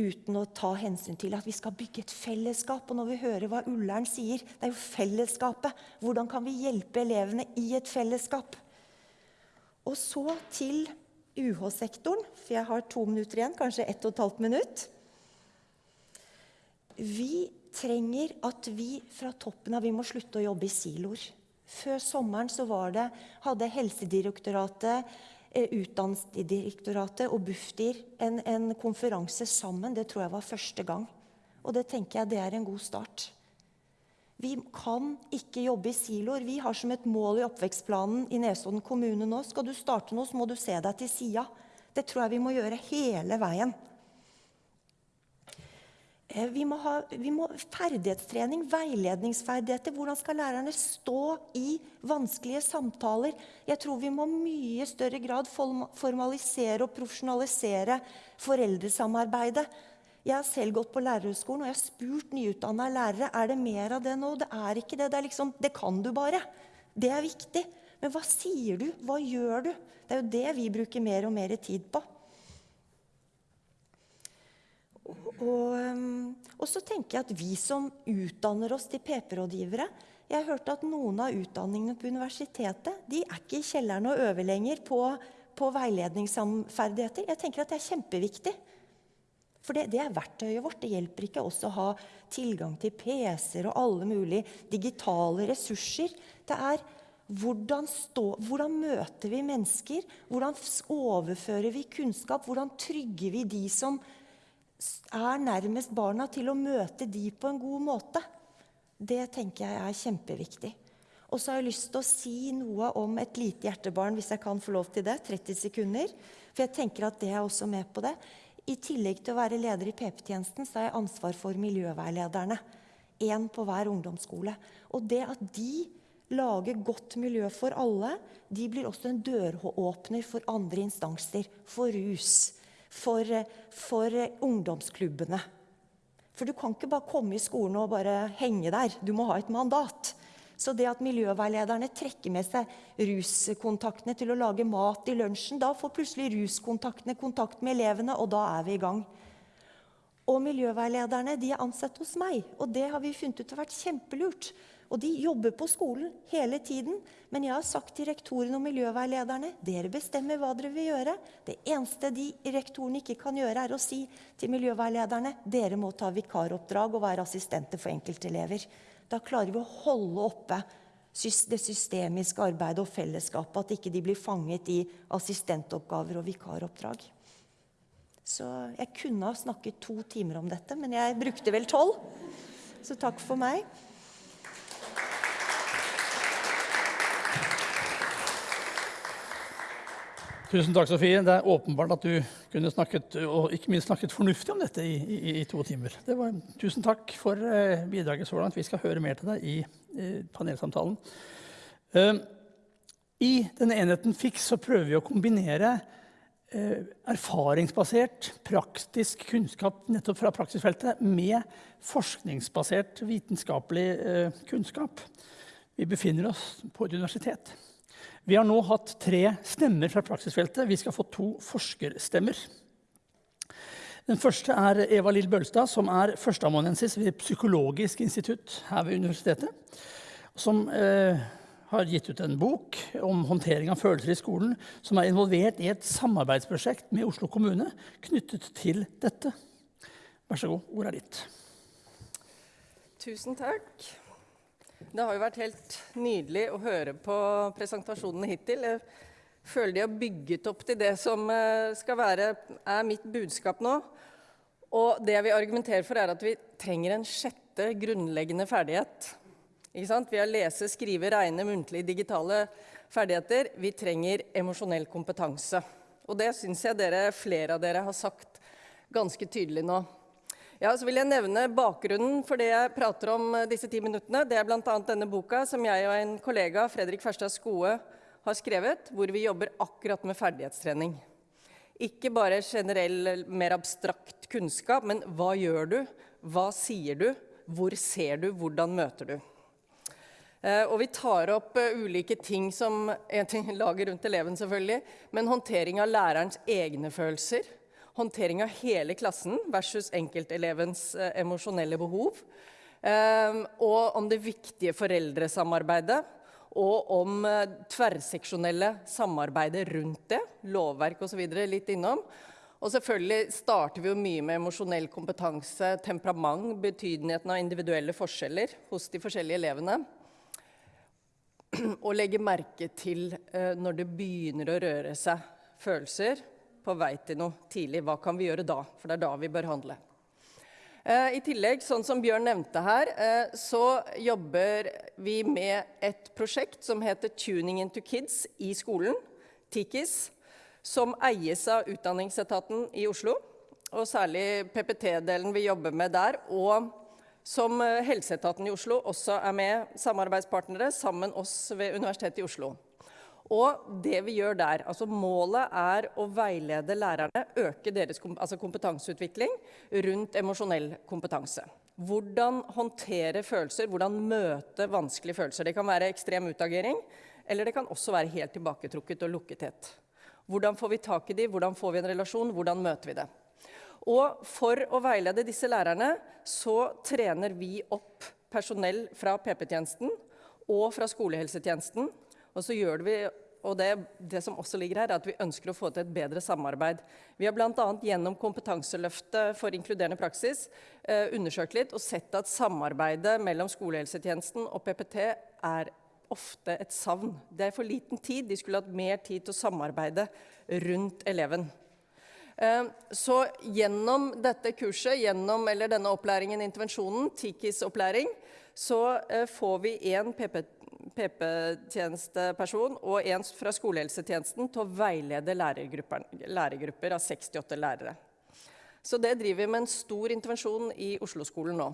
uten å ta hensyn til at vi skal bygge et fellesskap. Og når vi hører hva Ullern sier, det er jo fellesskapet. Hvordan kan vi hjelpe elevene i et fellesskap? Og så til UH-sektoren, for jeg har to minutter igjen, kanskje ett og et halvt minutt. Vi trenger at vi fra toppen av Vi må slutte å jobbe i siloer. Før sommeren så var det, hadde Helsedirektoratet Eh, Utdanningsdirektoratet og Bufdir en, en, konferanse sammen. Det tror jeg var første gang. Og det tenker jeg det er en god start. Vi kan ikke jobbe i siloer. Vi har som et mål i oppvekstplanen i Nesodden kommune nå skal du starte noe, så må du se deg til sida. Det tror jeg vi må gjøre hele veien. Eh, vi må ha vi må, ferdighetstrening, veiledningsferdigheter. Hvordan skal lærerne stå i vanskelige samtaler? Jeg tror vi må mye større grad formalisere og profesjonalisere foreldresamarbeidet. Jeg har selv gått på lærerhøgskolen og jeg har spurt nyutdanna lærere er det mer av det nå. Det er ikke det. Det, er liksom, det kan du bare. Det er viktig. Men hva sier du? Hva gjør du? Det er jo det vi bruker mer og mer tid på. Og, ehm, og, så tenker jeg at vi som utdanner oss til PP-rådgivere Jeg har hørt at noen av utdanningene på universitetet de er ikke i kjelleren og øver lenger på, på veiledningsferdigheter. Jeg tenker at det er kjempeviktig. For det, det, er verktøyet vårt. Det hjelper ikke oss å ha tilgang til PC-er og alle mulige digitale ressurser. Det er hvordan, stå, hvordan møter vi mennesker? Hvordan overfører vi kunnskap? Hvordan trygger vi de som er nærmest barna, til å møte de på en god måte. Det tenker jeg er kjempeviktig. Og så har jeg lyst til å si noe om et lite hjertebarn, hvis jeg kan få lov til det. 30 sekunder. For jeg tenker at det er også med på det. I tillegg til å være leder i PP-tjenesten, så har jeg ansvar for miljøveilederne. Én på hver ungdomsskole. Og det at de lager godt miljø for alle, de blir også en døråpner for andre instanser. For rus for, for ungdomsklubbene. For du kan ikke bare komme i skolen og bare henge der. Du må ha et mandat. Så det at miljøveilederne trekker med seg ruskontaktene til å lage mat i lunsjen, da får plutselig ruskontaktene kontakt med elevene, og da er vi i gang. Og miljøveilederne de er ansatt hos meg, og det har vi funnet ut har vært kjempelurt. Og de jobber på skolen hele tiden. Men jeg har sagt til rektorene og miljøveilederne dere bestemmer hva dere vil gjøre. Det eneste de rektorene ikke kan gjøre, er å si til miljøveilederne dere må ta vikaroppdrag og være assistenter for enkeltelever. Da klarer vi å holde oppe det systemiske arbeidet og fellesskapet. At ikke de blir fanget i assistentoppgaver og vikaroppdrag. Så jeg kunne ha snakket to timer om dette, men jeg brukte vel tolv. Så takk for meg. Tusen takk, Sofie. Det er åpenbart at du kunne snakket, og ikke minst snakket fornuftig om dette i, i, i to timer. Var, tusen takk for eh, bidraget så langt. Vi skal høre mer til deg i, i panelsamtalen. Uh, I denne enheten FIX så prøver vi å kombinere uh, erfaringsbasert, praktisk kunnskap nettopp fra praksisfeltet med forskningsbasert vitenskapelig kunnskap. Vi befinner oss på et universitet. Vi har nå hatt tre stemmer fra praksisfeltet. Vi skal få to forskerstemmer. Den første er Eva Lill Bølstad, som er førsteamanuensis ved Psykologisk institutt her ved universitetet. Som eh, har gitt ut en bok om håndtering av følelser i skolen, som er involvert i et samarbeidsprosjekt med Oslo kommune knyttet til dette. Vær så god, ordet er ditt. Tusen takk. Det har jo vært helt nydelig å høre på presentasjonene hittil. Jeg føler de har bygget opp til det som eh, skal være, er mitt budskap nå. Og det jeg vil argumentere for, er at vi trenger en sjette grunnleggende ferdighet. Vi har lese, skrive, regne, muntlige, digitale ferdigheter. Vi trenger emosjonell kompetanse. Og det syns jeg dere, flere av dere har sagt ganske tydelig nå. Ja, så vil jeg nevne Bakgrunnen for det jeg prater om eh, disse ti minuttene. Det er bl.a. denne boka som jeg og en kollega, Fredrik Ferstad Skoe, har skrevet, hvor vi jobber akkurat med ferdighetstrening. Ikke bare generell, mer abstrakt kunnskap, men hva gjør du? Hva sier du? Hvor ser du? Hvordan møter du? Eh, og vi tar opp uh, ulike ting som en ting lager rundt eleven, selvfølgelig, men håndtering av lærerens egne følelser håndtering av hele klassen versus enkeltelevens eh, emosjonelle behov. Eh, og om det viktige foreldresamarbeidet. Og om eh, tverrseksjonelle samarbeidet rundt det. Lovverk osv. litt innom. Og selvfølgelig starter vi jo mye med emosjonell kompetanse, temperament, betydningen av individuelle forskjeller hos de forskjellige elevene. Og legge merke til eh, når det begynner å røre seg følelser, på vei til noe tidlig. Hva kan vi gjøre da? For det er da vi bør handle. Eh, I tillegg, sånn som Bjørn nevnte her, eh, så jobber vi med et prosjekt som heter 'Tuning into Kids' i skolen, TIKIS, som eies av Utdanningsetaten i Oslo. Og særlig PPT-delen vi jobber med der. Og som eh, Helseetaten i Oslo også er med samarbeidspartnere sammen oss ved Universitetet i Oslo. Og det vi gjør der, altså Målet er å veilede lærerne, øke deres altså kompetanseutvikling rundt emosjonell kompetanse. Hvordan håndtere følelser, hvordan møte vanskelige følelser. Det kan være ekstrem utagering, eller det kan også være helt tilbaketrukket og lukkethet. Hvordan får vi tak i de, hvordan får vi en relasjon, hvordan møter vi det? Og for å veilede disse lærerne så trener vi opp personell fra PP-tjenesten og fra skolehelsetjenesten og så gjør vi og det, det, som også ligger her, er at vi ønsker å få til et bedre samarbeid. Vi har bl.a. gjennom Kompetanseløftet for inkluderende praksis eh, undersøkt litt og sett at samarbeidet mellom skolehelsetjenesten og PPT er ofte et savn. Det er for liten tid. De skulle hatt mer tid til å samarbeide rundt eleven. Eh, så gjennom dette kurset, gjennom, eller denne opplæringen, intervensjonen, TIKIS-opplæring, så eh, får vi én PP-tjenesteperson og en fra skolehelsetjenesten til å veilede lærergrupper av 68 lærere. Så det driver vi med en stor intervensjon i Oslo-skolen nå.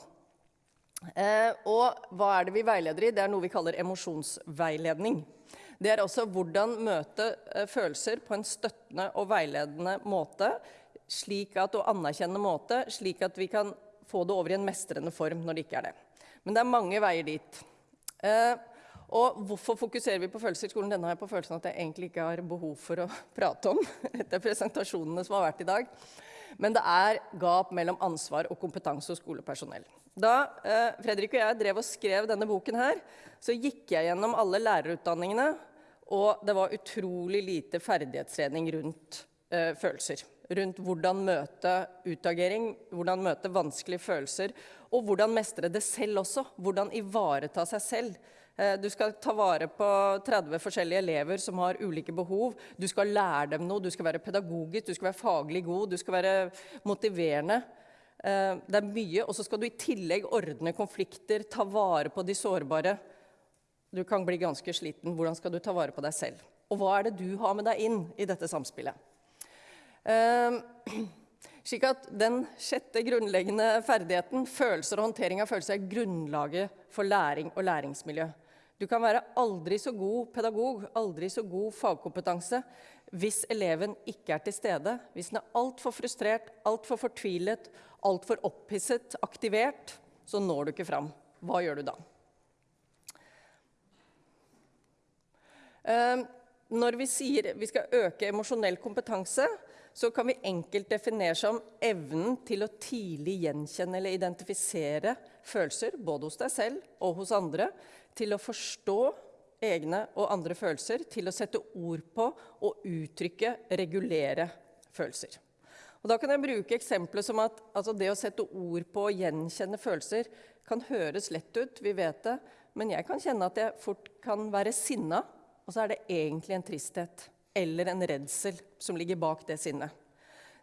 Eh, og hva er det vi veileder i? Det er noe vi kaller emosjonsveiledning. Det er også hvordan møte eh, følelser på en støttende og veiledende måte, slik at, og anerkjennende måte, slik at vi kan få det over i en mestrende form når det ikke er det. Men det er mange veier dit. Eh, og hvorfor fokuserer vi på følelser i skolen? Denne har jeg på følelsen at jeg egentlig ikke har behov for å prate om etter presentasjonene som har vært i dag. Men det er gap mellom ansvar og kompetanse hos skolepersonell. Da eh, Fredrik og jeg drev og skrev denne boken her, så gikk jeg gjennom alle lærerutdanningene, og det var utrolig lite ferdighetstrening rundt eh, følelser. Rundt hvordan møte utagering, hvordan møte vanskelige følelser, og hvordan mestre det selv også. Hvordan ivareta seg selv Eh, du skal ta vare på 30 forskjellige elever som har ulike behov. Du skal lære dem noe, du skal være pedagogisk, du skal være faglig god, du skal være motiverende. Eh, det er mye. Og så skal du i tillegg ordne konflikter, ta vare på de sårbare. Du kan bli ganske sliten. Hvordan skal du ta vare på deg selv? Og hva er det du har med deg inn i dette samspillet? Eh, slik at den sjette grunnleggende ferdigheten, følelser og håndtering av følelser, er grunnlaget for læring og læringsmiljø. Du kan være aldri så god pedagog, aldri så god fagkompetanse. Hvis eleven ikke er til stede, hvis den er altfor frustrert, altfor fortvilet, altfor opphisset, aktivert, så når du ikke fram. Hva gjør du da? Ehm, når vi sier vi skal øke emosjonell kompetanse, så kan vi enkelt definere som evnen til å tidlig gjenkjenne eller identifisere følelser, både hos deg selv og hos andre, til å forstå egne og andre følelser, til å sette ord på og uttrykke, regulere følelser. Og da kan jeg bruke eksempler som at altså det å sette ord på og gjenkjenne følelser kan høres lett ut, vi vet det, men jeg kan kjenne at jeg fort kan være sinna, og så er det egentlig en tristhet eller en redsel som ligger bak det sinnet.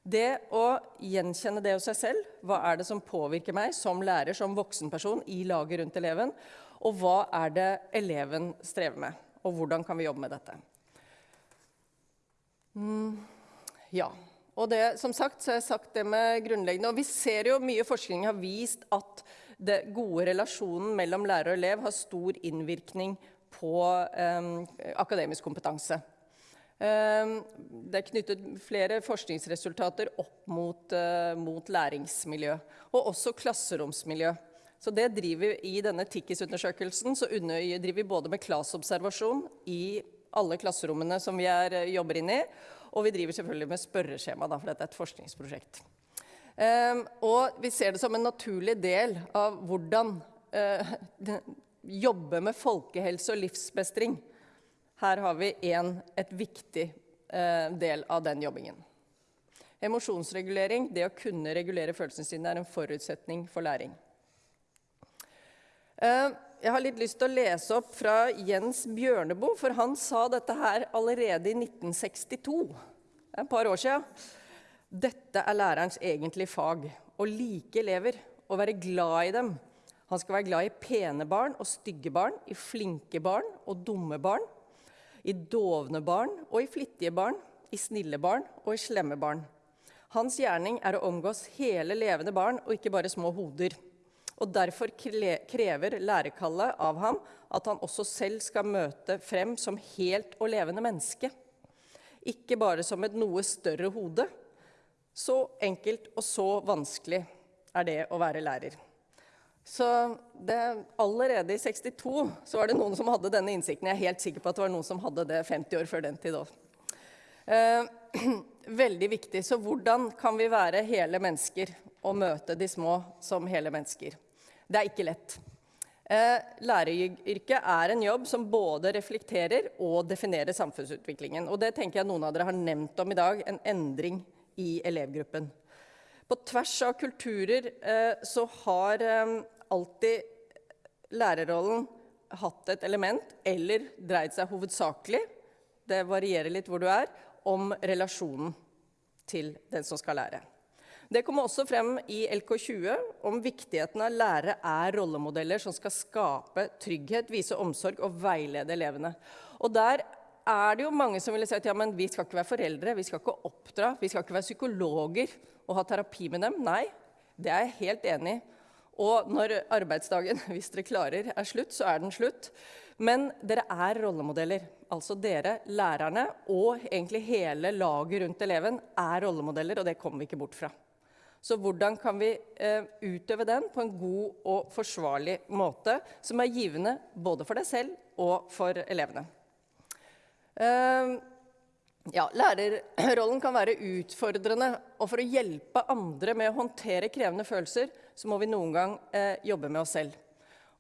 Det å gjenkjenne det hos seg selv, hva er det som påvirker meg som lærer, som voksenperson i laget rundt eleven, og hva er det eleven strever med, og hvordan kan vi jobbe med dette? Mm, ja. Og det, som sagt, så har jeg sagt det med grunnleggende. Og vi ser jo mye forskning har vist at det gode relasjonen mellom lærer og elev har stor innvirkning på eh, akademisk kompetanse. Eh, det er knyttet flere forskningsresultater opp mot, eh, mot læringsmiljø, og også klasseromsmiljø. Så det driver I denne TIKIS-undersøkelsen så driver vi både med klasseobservasjon i alle klasserommene som vi er, eh, jobber inn i, og vi driver selvfølgelig med spørreskjema, da, for dette er et forskningsprosjekt. Um, og vi ser det som en naturlig del av hvordan uh, jobbe med folkehelse og livsmestring. Her har vi en, et viktig eh, del av den jobbingen. Emosjonsregulering, det å kunne regulere følelsene sine, er en forutsetning for læring. Eh, jeg har litt lyst til å lese opp fra Jens Bjørneboe, for han sa dette her allerede i 1962. Det er et par år siden. Dette er lærerens egentlige fag. Å like elever og være glad i dem. Han skal være glad i pene barn og stygge barn, i flinke barn og dumme barn, i dovne barn og i flittige barn, i snille barn og i slemme barn. Hans gjerning er å omgås hele levende barn og ikke bare små hoder og Derfor krever lærekallet av ham at han også selv skal møte frem som helt og levende menneske. Ikke bare som et noe større hode. Så enkelt og så vanskelig er det å være lærer. Så det, allerede i 62 så var det noen som hadde denne innsikten. Jeg er helt sikker på at det var noen som hadde det 50 år før den tid òg. Eh, veldig viktig. Så hvordan kan vi være hele mennesker og møte de små som hele mennesker? Det er ikke lett. Eh, læreryrket er en jobb som både reflekterer og definerer samfunnsutviklingen. Og det tenker jeg noen av dere har nevnt om i dag, en endring i elevgruppen. På tvers av kulturer eh, så har eh, alltid lærerrollen hatt et element, eller dreid seg hovedsakelig, det varierer litt hvor du er, om relasjonen til den som skal lære. Det kommer også frem i LK20 om viktigheten av lærere er rollemodeller som skal skape trygghet, vise omsorg og veilede elevene. Og der er det jo mange som ville si at ja, men vi skal ikke være foreldre, vi skal ikke oppdra, vi skal ikke være psykologer og ha terapi med dem. Nei, det er jeg helt enig i. Og når arbeidsdagen, hvis dere klarer, er slutt, så er den slutt. Men dere er rollemodeller. Altså dere, lærerne, og egentlig hele laget rundt eleven er rollemodeller, og det kommer vi ikke bort fra. Så hvordan kan vi eh, utøve den på en god og forsvarlig måte, som er givende både for deg selv og for elevene? Eh, ja, lærerrollen kan være utfordrende, og for å hjelpe andre med å håndtere krevende følelser, så må vi noen gang eh, jobbe med oss selv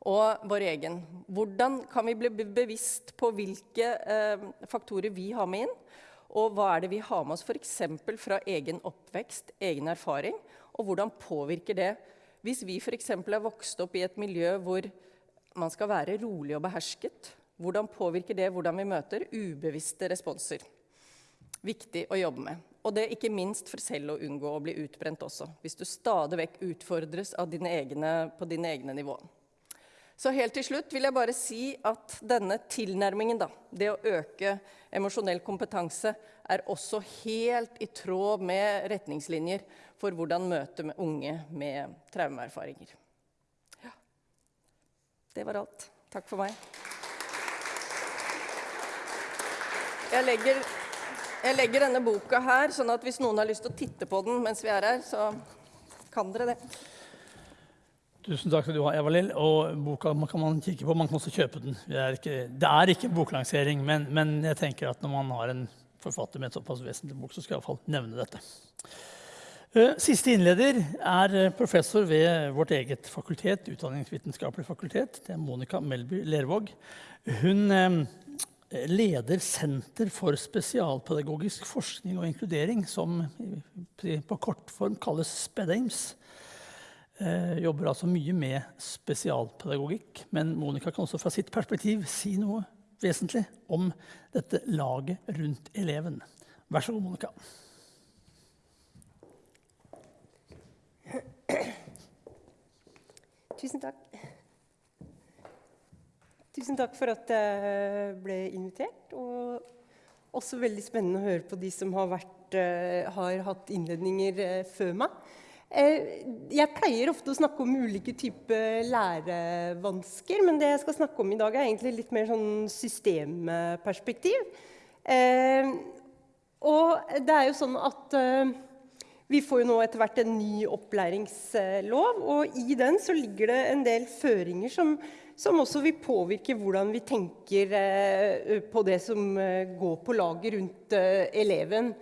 og vår egen. Hvordan kan vi bli bevisst på hvilke eh, faktorer vi har med inn, og hva er det vi har med oss f.eks. fra egen oppvekst, egen erfaring, og hvordan påvirker det hvis vi f.eks. er vokst opp i et miljø hvor man skal være rolig og behersket? Hvordan påvirker det hvordan vi møter ubevisste responser? Viktig å jobbe med. Og det ikke minst for selv å unngå å bli utbrent også. Hvis du stadig vekk utfordres dine egne, på dine egne nivå. Så helt til slutt vil jeg bare si at denne tilnærmingen, da, det å øke emosjonell kompetanse, er også helt i tråd med retningslinjer for hvordan møte med unge med traumeerfaringer. Ja. Det var alt. Takk for meg. Jeg legger, jeg legger denne boka her, sånn at hvis noen har lyst til å titte på den mens vi er her, så kan dere det. Tusen takk skal du ha, Eva-Lill. Og boka kan man kikke på. Man kan også kjøpe den. Det er ikke, det er ikke boklansering, men, men, jeg tenker at når man har en forfatter med en såpass vesentlig bok, så skal jeg iallfall nevne dette. Eh, siste innleder er eh, professor ved vårt eget fakultet, Utdanningsvitenskapelig fakultet. Det er Monica Melby Lervåg. Hun eh, leder Senter for spesialpedagogisk forskning og inkludering, som på kortform kalles SPEDAIMS eh, jobber altså mye med spesialpedagogikk. Men Monica kan også fra sitt perspektiv si noe vesentlig om dette laget rundt eleven. Vær så god, Monica. Tusen takk. Tusen takk for at jeg ble invitert. Og også veldig spennende å høre på de som har, vært, eh, har hatt innledninger eh, før meg. Eh, jeg pleier ofte å snakke om ulike typer lærevansker, men det jeg skal snakke om i dag, er egentlig litt mer sånn systemperspektiv. Og det er jo sånn at vi får jo nå etter hvert en ny opplæringslov, og i den så ligger det en del føringer som, som også vil påvirke hvordan vi tenker på det som går på laget rundt eleven.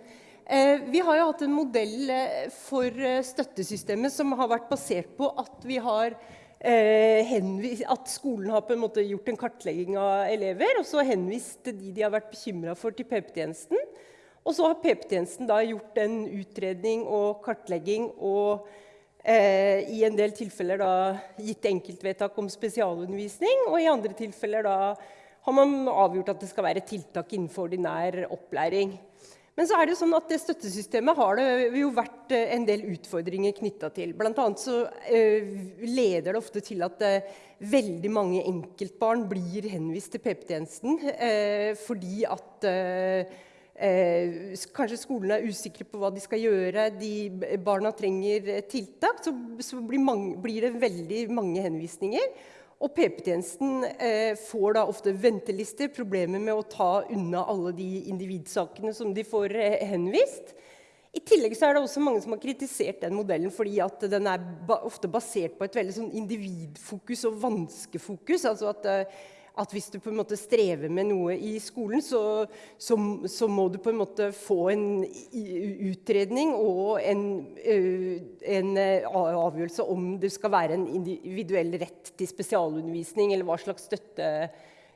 Eh, vi har jo hatt en modell eh, for eh, støttesystemet som har vært basert på at, har, at skolen har på en måte gjort en kartlegging av elever, og så henvist de de har vært bekymra for, til PP-tjenesten. Og så har PP-tjenesten da gjort en utredning og kartlegging og eh, i en del tilfeller da, gitt enkeltvedtak om spesialundervisning, og i andre tilfeller da, har man avgjort at det skal være tiltak innenfor ordinær opplæring. Men så er det sånn at det støttesystemet har det jo vært eh, en del utfordringer knytta til. Blant annet så uh, leder det ofte til at veldig mange enkeltbarn blir henvist til PP-tjenesten fordi at kanskje skolene er usikre på hva de skal gjøre, de barna trenger tiltak. Så, så blir, mange, blir det veldig mange henvisninger. Og PP-tjenesten eh, får da ofte ventelister, problemer med å ta unna alle de individsakene som de får eh, henvist. I tillegg er det også mange som har kritisert den modellen fordi den er ba ofte basert på et veldig sånn individfokus og vanskefokus. altså at eh, at hvis du på en måte strever med noe i skolen, så, så, så må du på en måte få en utredning og en, en, avgjørelse om det skal være en individuell rett til spesialundervisning, eller hva slags støtte,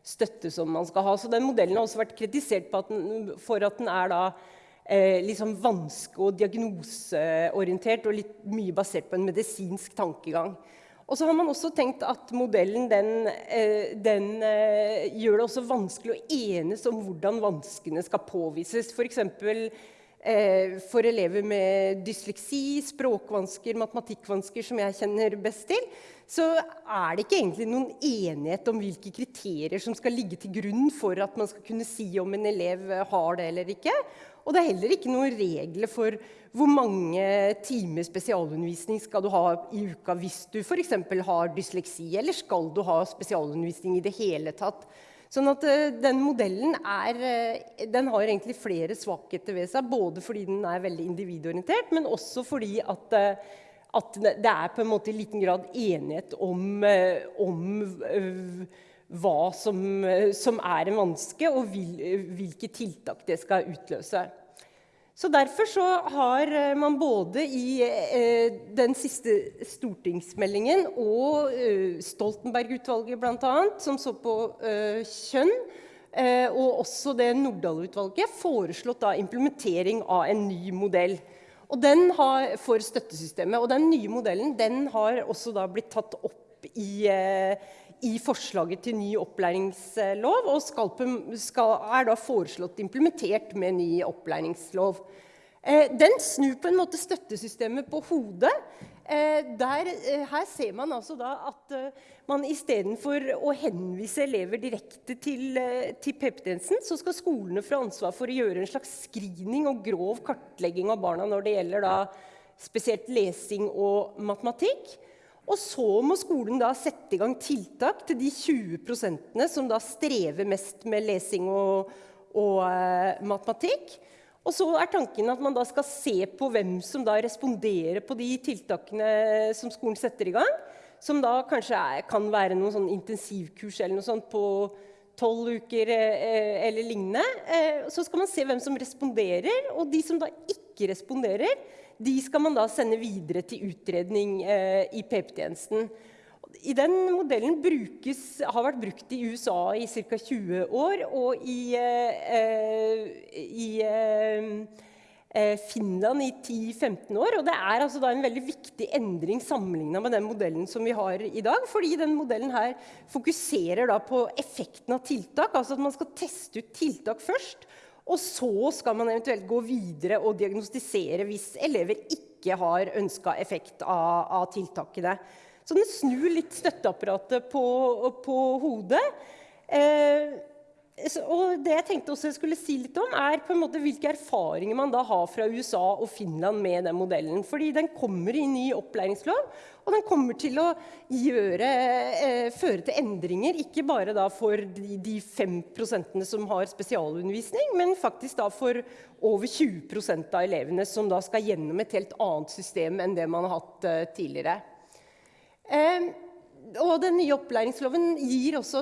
støtte som man skal ha. Så den modellen har også vært kritisert at den, for at den er da eh, liksom vanske- og diagnoseorientert og litt mye basert på en medisinsk tankegang. Og så har man også tenkt at modellen den, eh, den, eh, gjør det også vanskelig å enes om hvordan vanskene skal påvises. F.eks. For, eh, for elever med dysleksi, språkvansker, matematikkvansker, som jeg kjenner best til, så er det ikke egentlig noen enighet om hvilke kriterier som skal ligge til grunn for at man skal kunne si om en elev har det eller ikke. Og det er heller ikke noen regler for hvor mange timer spesialundervisning skal du ha i uka hvis du f.eks. har dysleksi, eller skal du ha spesialundervisning i det hele tatt. Sånn at uh, den modellen er, uh, den har egentlig flere svakheter ved seg. Både fordi den er veldig individorientert, men også fordi at, uh, at det er på en måte i liten grad enighet om, om hva som, som, er en vanske, og vil, hvilke tiltak det skal utløse. Så Derfor så har man både i eh, den siste stortingsmeldingen og eh, Stoltenberg-utvalget bl.a., som så på eh, kjønn, eh, og også det Nordahl-utvalget, foreslått implementering av en ny modell har, for støttesystemet. Og den nye modellen den har også blitt tatt opp i eh, i forslaget til ny opplæringslov, og skal, skal, er da foreslått implementert med ny opplæringslov. Eh, den snur på en måte støttesystemet på hodet. Eh, der, eh, her ser man altså da at eh, man istedenfor å henvise elever direkte til, eh, til PP-tjenesten, så skal skolene få ansvar for å gjøre en slags screening og grov kartlegging av barna når det gjelder da spesielt lesing og matematikk. Og så må skolen da sette i gang tiltak til de 20% som da strever mest med lesing og, og eh, matematikk. Og så er tanken at man da skal se på hvem som da responderer på de tiltakene som skolen setter i gang. Som da kanskje er, kan være noen sånn intensivkurs eller noe sånt på tolv uker eh, eller lignende. Eh, så skal man se hvem som responderer, og de som da ikke responderer, de skal man da sende videre til utredning eh, i PP-tjenesten. I den modellen brukes, har vært brukt i USA i ca. 20 år, og i, eh, i eh, eh Finland i 10-15 år. Og det er altså en veldig viktig endring sammenligna med den modellen som vi har i dag. Fordi den modellen her fokuserer på effekten av tiltak. Altså at man skal teste ut tiltak først. Og så skal man eventuelt gå videre og diagnostisere hvis elever ikke har ønska effekt av, av tiltakene. Så den snur litt støtteapparatet på, på hodet. Eh, og det jeg tenkte også jeg skulle si litt om, er på en måte hvilke erfaringer man da har fra USA og Finland med den modellen. Fordi den kommer i ny opplæringslov, og den kommer til å gjøre, eh, føre til endringer. Ikke bare da for de, de 5 som har spesialundervisning, men faktisk da for over 20 prosent av elevene som da skal gjennom et helt annet system enn det man har hatt eh, tidligere. Eh, og den nye opplæringsloven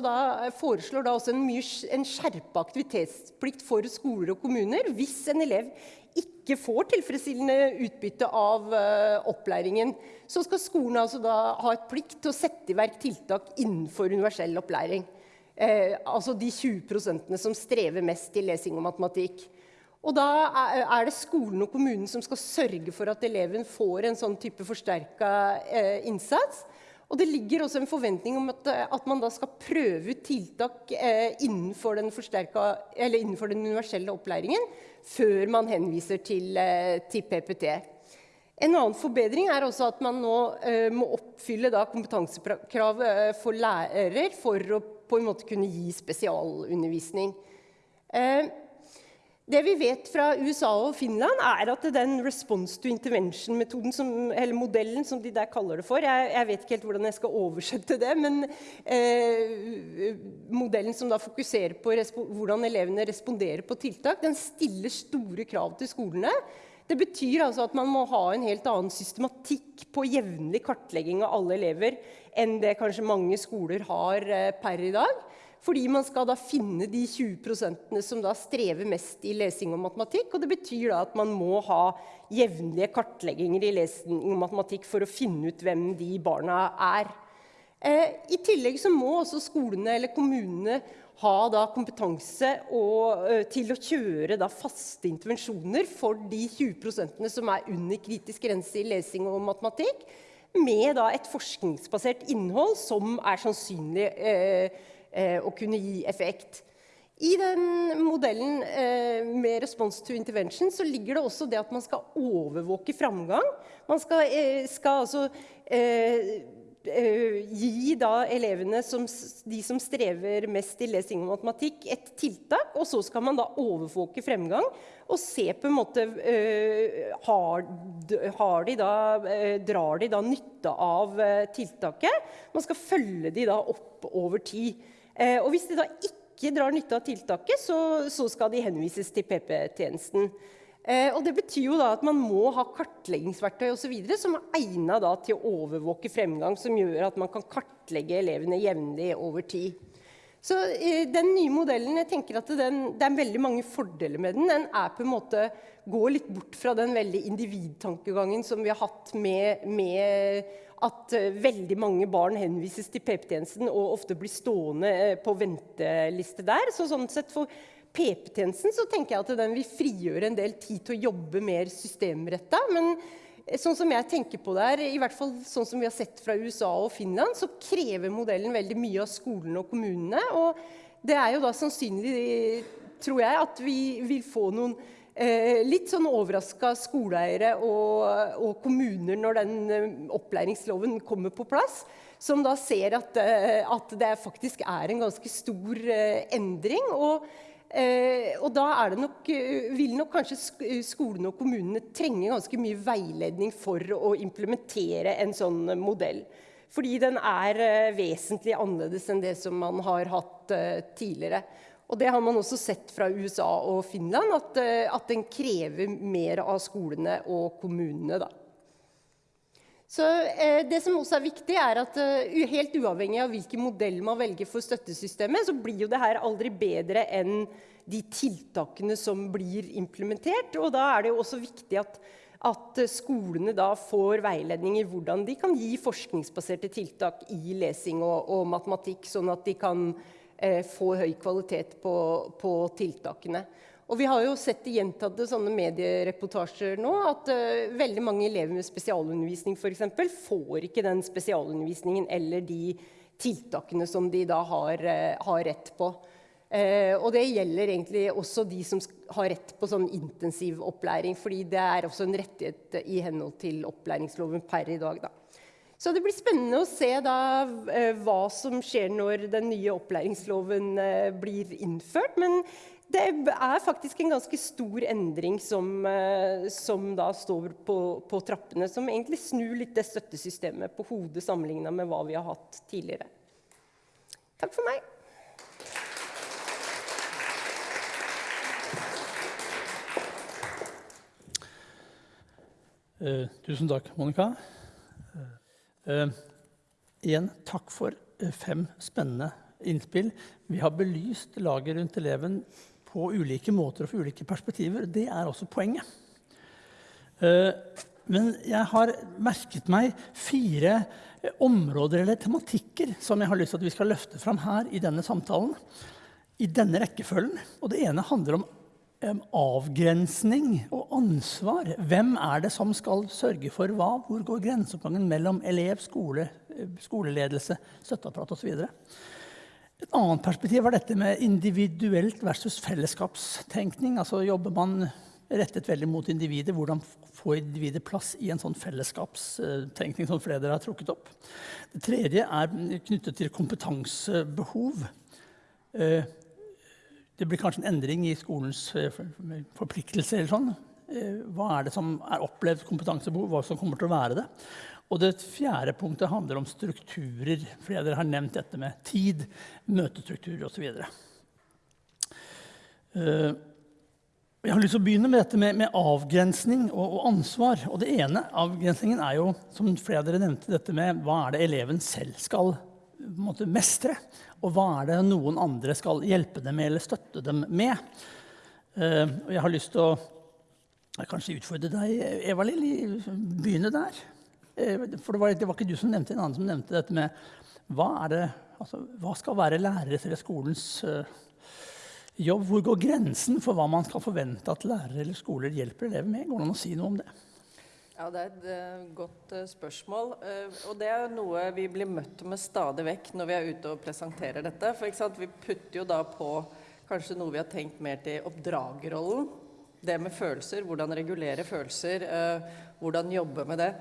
da, foreslår da også en, mye, en skjerpa aktivitetsplikt for skoler og kommuner hvis en elev ikke får tilfredsstillende utbytte av uh, opplæringen. Så skal skolen altså da ha et plikt til å sette i verk tiltak innenfor universell opplæring. Eh, altså de 20 prosentene som strever mest i lesing og matematikk. Og da er det skolen og kommunen som skal sørge for at eleven får en sånn type forsterka eh, innsats. Og det ligger også en forventning om at, eh, at man da skal prøve ut tiltak eh, innenfor, den innenfor, den universelle opplæringen før man henviser til, eh, til, PPT. En annen forbedring er også at man nå eh, må oppfylle da, kompetansekrav eh, for lærer for å på en måte kunne gi spesialundervisning. Eh, det vi vet fra USA og Finland, er at den response to intervention-metoden, eller modellen som de der kaller det for Jeg, jeg vet ikke helt hvordan jeg skal oversette det, men eh, modellen som da fokuserer på hvordan elevene responderer på tiltak, den stiller store krav til skolene. Det betyr altså at man må ha en helt annen systematikk på jevnlig kartlegging av alle elever enn det kanskje mange skoler har eh, per i dag. Fordi man skal da finne de 20% som da strever mest i lesing og matematikk. Og det betyr da at man må ha jevnlige kartlegginger i lesing og matematikk for å finne ut hvem de barna er. Eh, I tillegg så må også skolene eller kommunene ha da kompetanse og, uh, til å kjøre da faste intervensjoner for de 20% som er under kritisk grense i lesing og matematikk, med da et forskningsbasert innhold som er sannsynlig Eh, å kunne gi effekt. I den modellen eh, med response to intervention så ligger det også det at man skal overvåke framgang. Man skal, eh, skal altså eh, eh gi da elevene, som, de som strever mest i lesing og matematikk, et tiltak. Og så skal man da overvåke fremgang og se på en måte eh, har, har de da, Drar de da nytte av tiltaket? Man skal følge de da opp over tid. Eh, og hvis de da ikke drar nytte av tiltaket, så, så skal de henvises til PP-tjenesten. Eh, og det betyr jo da at man må ha kartleggingsverktøy og så videre, som er egnet til å overvåke fremgang, som gjør at man kan kartlegge elevene jevnlig over tid. Så eh, den nye modellen jeg tenker at den, Det er veldig mange fordeler med den. Den er på en måte, går litt bort fra den veldig individtankegangen som vi har hatt med, med at uh, veldig mange barn henvises til PP-tjenesten og ofte blir stående uh, på venteliste der. Så sånn sett for PP-tjenesten så tenker jeg at den vil frigjøre en del tid til å jobbe mer systemretta. Men uh, sånn som jeg tenker på det her, i hvert fall sånn som vi har sett fra USA og Finland, så krever modellen veldig mye av skolene og kommunene. Og det er jo da sannsynlig, tror jeg, at vi vil få noen eh, litt sånn overraska skoleeiere og, og, kommuner når den eh, opplæringsloven kommer på plass. Som da ser at, eh, at det faktisk er en ganske stor eh, endring. og Eh, og da nok, eh, vil nok kanskje skolene og kommunene trenge ganske mye veiledning for å implementere en sånn modell. Fordi den er eh, vesentlig annerledes enn det som man har hatt eh, tidligere. Og det har man også sett fra USA og Finland, at, eh, at den krever mer av skolene og kommunene. da. Så eh, Det som også er viktig, er at uh, helt uavhengig av hvilken modell man velger for støttesystemet, så blir jo det her aldri bedre enn de tiltakene som blir implementert. Og da er det jo også viktig at, at skolene da får veiledning i hvordan de kan gi forskningsbaserte tiltak i lesing og, og matematikk, sånn at de kan få høy kvalitet på, på tiltakene. Og vi har jo sett i gjentatte sånne mediereportasjer nå at uh, veldig mange elever med spesialundervisning eksempel, får ikke den spesialundervisningen eller de tiltakene som de da har, uh, har rett på. Uh, og det gjelder egentlig også de som har rett på sånn intensiv opplæring, fordi det er også en rettighet i henhold til opplæringsloven per i dag. da. Så det blir spennende å se da, hva som skjer når den nye opplæringsloven blir innført. Men det er faktisk en ganske stor endring som, eh, som da står på, på, trappene, som egentlig snur litt det støttesystemet på hodet sammenligna med hva vi har hatt tidligere. Takk for meg. Eh, tusen takk, Monica. Uh, igjen takk for fem spennende innspill. Vi har belyst laget rundt eleven på ulike måter og fra ulike perspektiver. Det er også poenget. Eh, men jeg har merket meg fire områder eller tematikker som jeg har lyst til at vi skal løfte fram her i denne samtalen. I denne rekkefølgen. Og det ene handler om avgrensning og ansvar. Hvem er det som skal sørge for hva? Hvor går grenseoppgangen mellom elev, skole, eh, skoleledelse, støtteapparat osv.? Et annet perspektiv var dette med individuelt versus fellesskapstenkning. Altså Jobber man rettet veldig mot individet, hvordan få individet plass i en sånn fellesskapstenkning som flere har trukket opp. Det tredje er knyttet til kompetansebehov. Eh, det blir kanskje en endring i skolens eh, forpliktelser. eller sånn. Eh, hva er det som er opplevd kompetansebehov, hva som kommer til å være det? Og det fjerde punktet handler om strukturer. Flere av dere har nevnt dette med tid, møtestrukturer osv. Uh, jeg har lyst til å begynne med dette med, med avgrensning og, og, ansvar. Og det ene avgrensningen er jo, som flere av dere nevnte, dette med hva er det eleven selv skal måte, mestre? Og hva er det noen andre skal hjelpe dem med eller støtte dem med? Uh, jeg har lyst til å kanskje utfordre deg, Eva-Lill, begynne der. Eh, for det var, det var, ikke du som nevnte en annen som nevnte dette med hva, det, altså, hva skal være læreres eller skolens uh, jobb? Hvor går grensen for hva man skal forvente at lærere eller skoler hjelper elever med? Går det an å si noe om det? Ja, Det er et uh, godt uh, spørsmål. og det er noe vi blir møtt med stadig vekk når vi er ute og presenterer dette. For Vi putter jo da på kanskje noe vi har tenkt mer til oppdragerrollen. Det med følelser, hvordan regulere følelser, hvordan jobbe med det.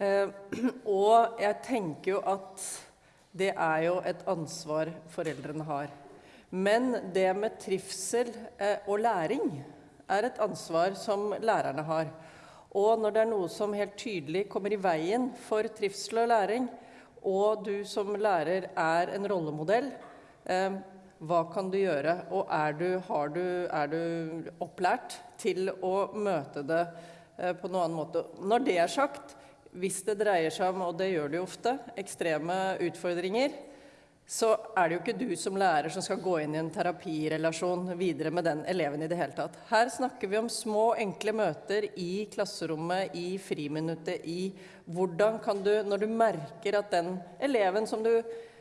Eh, og jeg tenker jo at det er jo et ansvar foreldrene har. Men det med trivsel eh, og læring er et ansvar som lærerne har. Og når det er noe som helt tydelig kommer i veien for trivsel og læring, og du som lærer er en rollemodell, eh, hva kan du gjøre? Og er du, du, er du opplært til å møte det eh, på noen annen måte? Når det er sagt, hvis det dreier seg om, og det gjør det jo ofte, ekstreme utfordringer, så er det jo ikke du som lærer som skal gå inn i en terapirelasjon videre med den eleven i det hele tatt. Her snakker vi om små, enkle møter i klasserommet, i friminuttet, i hvordan kan du, når du merker at den eleven som du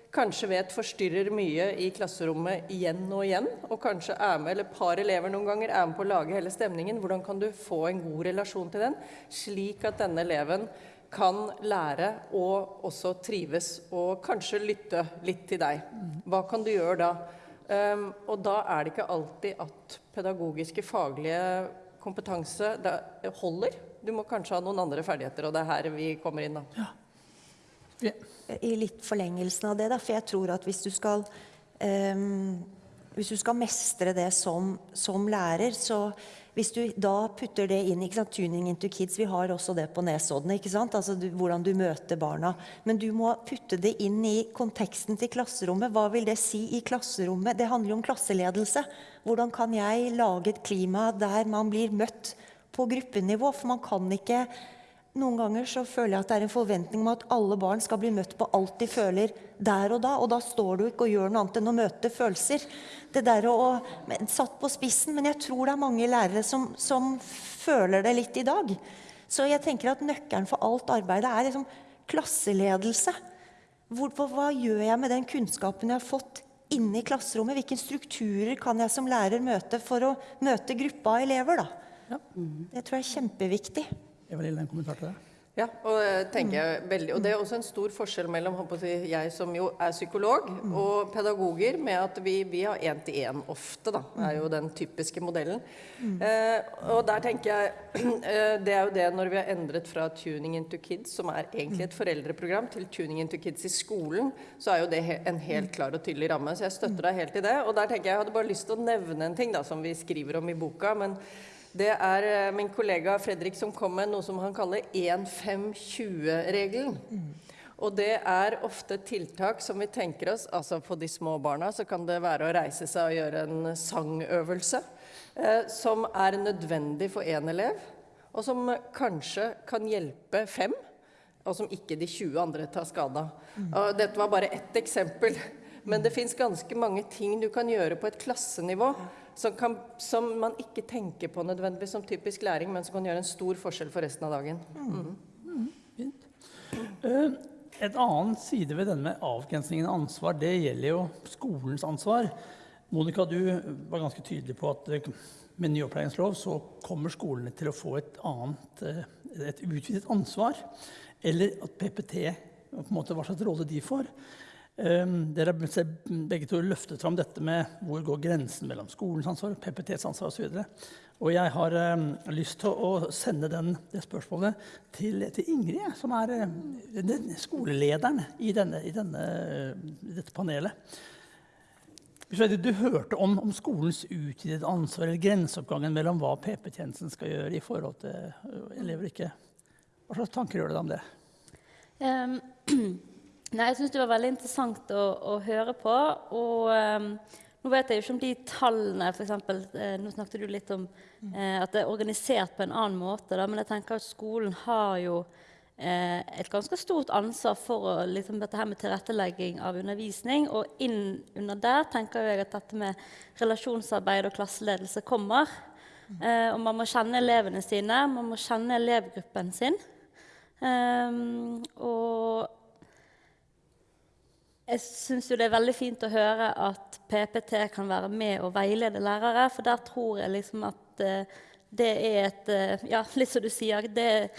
kanskje vet forstyrrer mye i klasserommet igjen og igjen, og kanskje er med, eller par elever noen ganger er med på å lage hele stemningen, hvordan kan du få en god relasjon til den, slik at denne eleven kan lære og også trives, og kanskje lytte litt til deg. Hva kan du gjøre da? Um, og da er det ikke alltid at pedagogiske, faglige kompetanse det holder. Du må kanskje ha noen andre ferdigheter, og det er her vi kommer inn. da. Vi- I litt forlengelsen av det, da, for jeg tror at hvis du skal um, hvis du skal mestre det som, som lærer, så hvis du da putter det inn ikke sant, Tuning into kids, vi har også det på Nesodden. ikke sant, altså du, Hvordan du møter barna. Men du må putte det inn i konteksten til klasserommet. Hva vil det si i klasserommet? Det handler jo om klasseledelse. Hvordan kan jeg lage et klima der man blir møtt på gruppenivå? For man kan ikke noen ganger så føler jeg at det er en forventning om at alle barn skal bli møtt på alt de føler der og da. Og da står du ikke og gjør noe annet enn å møte følelser. Det der å, Satt på spissen, men jeg tror det er mange lærere som, som føler det litt i dag. Så jeg tenker at nøkkelen for alt arbeidet er liksom klasseledelse. Hvor, hva, gjør jeg med den kunnskapen jeg har fått inne i klasserommet? Hvilke strukturer kan jeg som lærer møte for å møte gruppa av elever? da? Ja. Det tror jeg er kjempeviktig. Eva-Lill, en kommentar til det? Ja, og, jeg veldig, og det er også en stor forskjell mellom jeg, som jo er psykolog, og pedagoger, med at vi, vi har én-til-én ofte, da. er jo den typiske modellen. Eh, og der tenker jeg eh, Det er jo det når vi har endret fra Tuning into Kids, som er egentlig et foreldreprogram, til Tuning into Kids i skolen, så er jo det en helt klar og tydelig ramme. Så jeg støtter deg helt i det. Og der tenker jeg jeg hadde bare lyst til å nevne en ting da, som vi skriver om i boka. men det er eh, min kollega Fredrik som kom med noe som han kaller 1-5-20-regelen. Og det er ofte tiltak som vi tenker oss Altså for de små barna så kan det være å reise seg og gjøre en sangøvelse. Eh, som er nødvendig for én elev, og som kanskje kan hjelpe fem. Og som ikke de 20 andre tar skade av. Dette var bare ett eksempel. Men det fins ganske mange ting du kan gjøre på et klassenivå som, kan, som man ikke tenker på nødvendigvis som typisk læring, men som kan gjøre en stor forskjell for resten av dagen. Mm. Eh, Et annet side ved denne med avgrensningen av ansvar, det gjelder jo skolens ansvar. Monica, du var ganske tydelig på at eh, med ny opplæringslov så kommer skolene til å få et annet, eh, et utvidet ansvar. Eller at PPT, på en måte hva slags rolle de får. Um, dere har begge to løftet fram dette med hvor går grensen mellom skolens ansvar, PPTs ansvar osv. Og jeg har um, lyst til å sende den, det spørsmålet til, til Ingrid, som er um, den skolelederen i, denne, i, denne, dette panelet. Du, hørte om, om skolens utvidede ansvar eller grenseoppgangen mellom hva PP-tjenesten skal gjøre i forhold til elever og ikke. Hva slags tanker gjør deg om det? Ehm, nei, jeg syns det var veldig interessant å, å høre på. Og um, nå vet jeg jo ikke om de tallene, f.eks. Eh, nå snakket du litt om eh, at det er organisert på en annen måte. Da, men jeg tenker at skolen har jo eh, et ganske stort ansvar for å, liksom, dette her med tilrettelegging av undervisning. Og inn under der tenker jeg at dette med relasjonsarbeid og klasseledelse kommer. Eh, og man må kjenne elevene sine, man må kjenne elevgruppen sin. Um, og jeg syns det er veldig fint å høre at PPT kan være med og veilede lærere, for der tror jeg liksom at eh, det er et eh, Ja, litt som du sier, det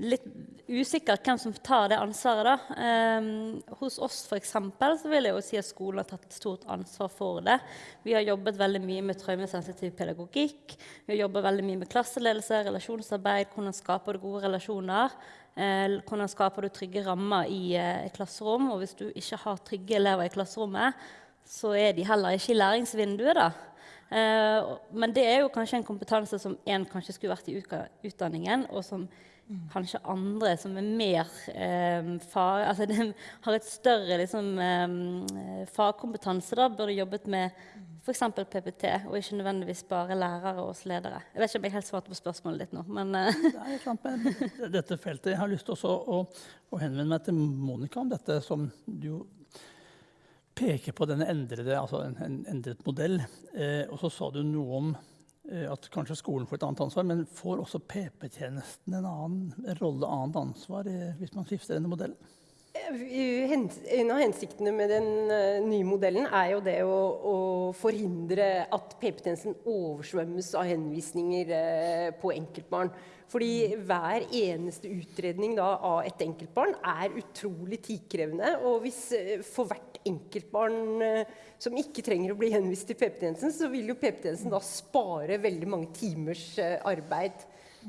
litt usikkert hvem som tar det ansvaret, da. Ehm, hos oss for eksempel, så vil jeg jo si at skolen har tatt et stort ansvar for det. Vi har jobbet veldig mye med traumesensitiv pedagogikk. Vi har jobbet veldig mye med klasseledelse, relasjonsarbeid, hvordan skaper du gode relasjoner. Eh, hvordan skaper du trygge rammer i eh, et klasserom? Og hvis du ikke har trygge elever i klasserommet, så er de heller ikke i læringsvinduet, da. Eh, men det er jo kanskje en kompetanse som en kanskje skulle vært i utdanningen, og som kanskje andre som er mer eh, fag... Altså de har et større liksom, eh, fagkompetanse, da, burde jobbet med f.eks. PPT, og ikke nødvendigvis bare lærere og ledere. Jeg vet ikke om jeg helt svarte på spørsmålet ditt nå, men eh, Det dette feltet. Jeg har lyst til å, å henvende meg til Monica om dette som du peker på denne endrede, altså en, en endret modell. Eh, og så sa du noe om at kanskje skolen får et annet ansvar, men får også PP-tjenesten en annen rolle, annet ansvar, eh, hvis man skifter denne modellen? En av hensiktene med den eh, nye modellen er jo det å, å forhindre at PP-tjenesten oversvømmes av henvisninger eh, på enkeltbarn. Fordi hver eneste utredning da, av et enkeltbarn er utrolig tidkrevende. Og hvis eh, for hvert enkeltbarn eh, som ikke trenger å bli henvist til PP-tjenesten, så vil jo PP-tjenesten da spare veldig mange timers eh, arbeid.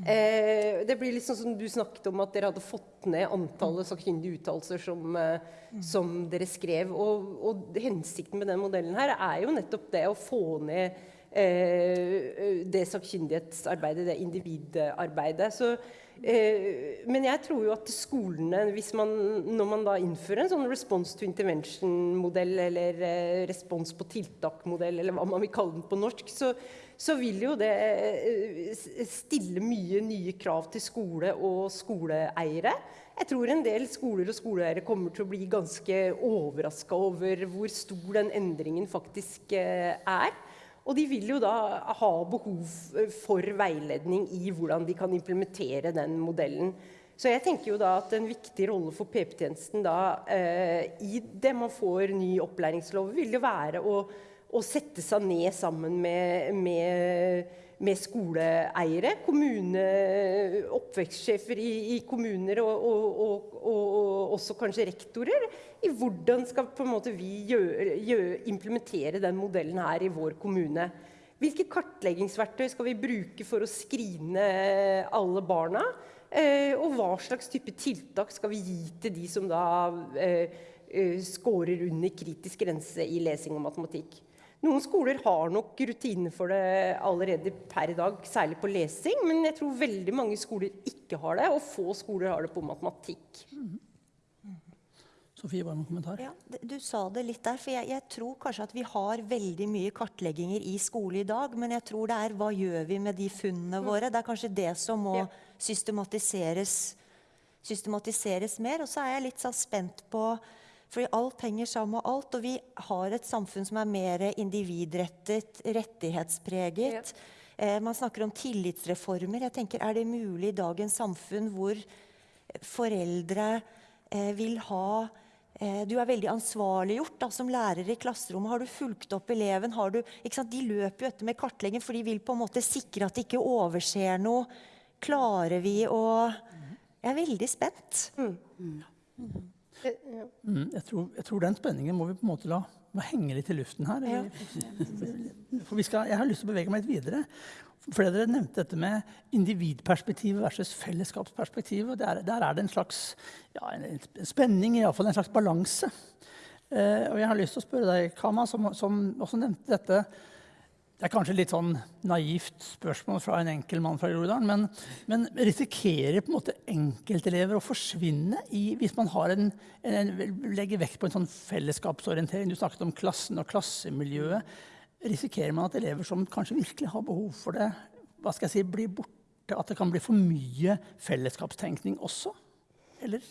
Eh, det blir litt sånn som du snakket om at dere hadde fått ned antallet sakkyndige uttalelser som, eh, som dere skrev. Og, og hensikten med den modellen her er jo nettopp det å få ned eh, det sakkyndighetsarbeidet, det individarbeidet. Så, men jeg tror jo at skolene, man, når man da innfører en sånn response to intervention-modell, eller eh, respons på tiltak-modell, eller hva man vil kalle den på norsk, så, så vil jo det eh, stille mye nye krav til skole og skoleeiere. Jeg tror en del skoler og skoleeiere kommer til å bli ganske overraska over hvor stor den endringen faktisk eh, er. Og de vil jo da ha behov for veiledning i hvordan de kan implementere den modellen. Så jeg tenker jo da at en viktig rolle for PP-tjenesten da eh, i det man får ny opplæringslov, vil jo være å å sette seg ned sammen med, med, med skoleeiere, kommune, oppvekstsjefer i, i kommuner og, og, og, og, også kanskje rektorer, i hvordan skal vi gjøre, gjøre, implementere den modellen her i vår kommune. Hvilke kartleggingsverktøy skal vi bruke for å skrine alle barna? Eh, og hva slags type tiltak skal vi gi til de som da eh, eh scorer under kritisk grense i lesing og matematikk? Noen skoler har nok rutiner for det allerede per dag, særlig på lesing. Men jeg tror veldig mange skoler ikke har det, og få skoler har det på matematikk. Mm. Sofie, bare en kommentar? Ja, du sa det litt der. for jeg, jeg, tror kanskje at vi har veldig mye kartlegginger i skole i dag. Men jeg tror det er hva gjør vi med de funnene mm. våre? Det er kanskje det som må ja. systematiseres, systematiseres mer. Og så er jeg litt så spent på fordi alt henger sammen med alt. Og vi har et samfunn som er mer individrettet, rettighetspreget. Ja. Eh, man snakker om tillitsreformer. Jeg tenker, Er det mulig i dagens samfunn hvor foreldre eh, vil ha eh, Du er veldig ansvarliggjort da, som lærer i klasserommet. Har du fulgt opp eleven? Du, de løper jo etter med kartlegging, for de vil på en måte sikre at de ikke overser noe. Klarer vi å Jeg er veldig spent. Mm. Mm. Mm, jeg, tror, jeg, tror, den spenningen må vi på en måte la henge litt i luften her. For skal, jeg har lyst til å bevege meg litt videre. Flere dere nevnte dette med individperspektivet versus fellesskapsperspektivet. Der, der er det en slags ja, en, en spenning, iallfall en slags balanse. Eh, og jeg har lyst til å spørre deg, Kama, som, som også nevnte dette det er kanskje litt sånn naivt spørsmål fra en enkel mann fra Groruddalen, men, men, risikerer på en måte enkeltelever å forsvinne i, hvis man en, en, legger vekt på en sånn fellesskapsorientering? Du snakket om klassen og klassemiljøet. Risikerer man at elever som kanskje virkelig har behov for det, hva skal jeg si, blir borte? At det kan bli for mye fellesskapstenkning også? Eller?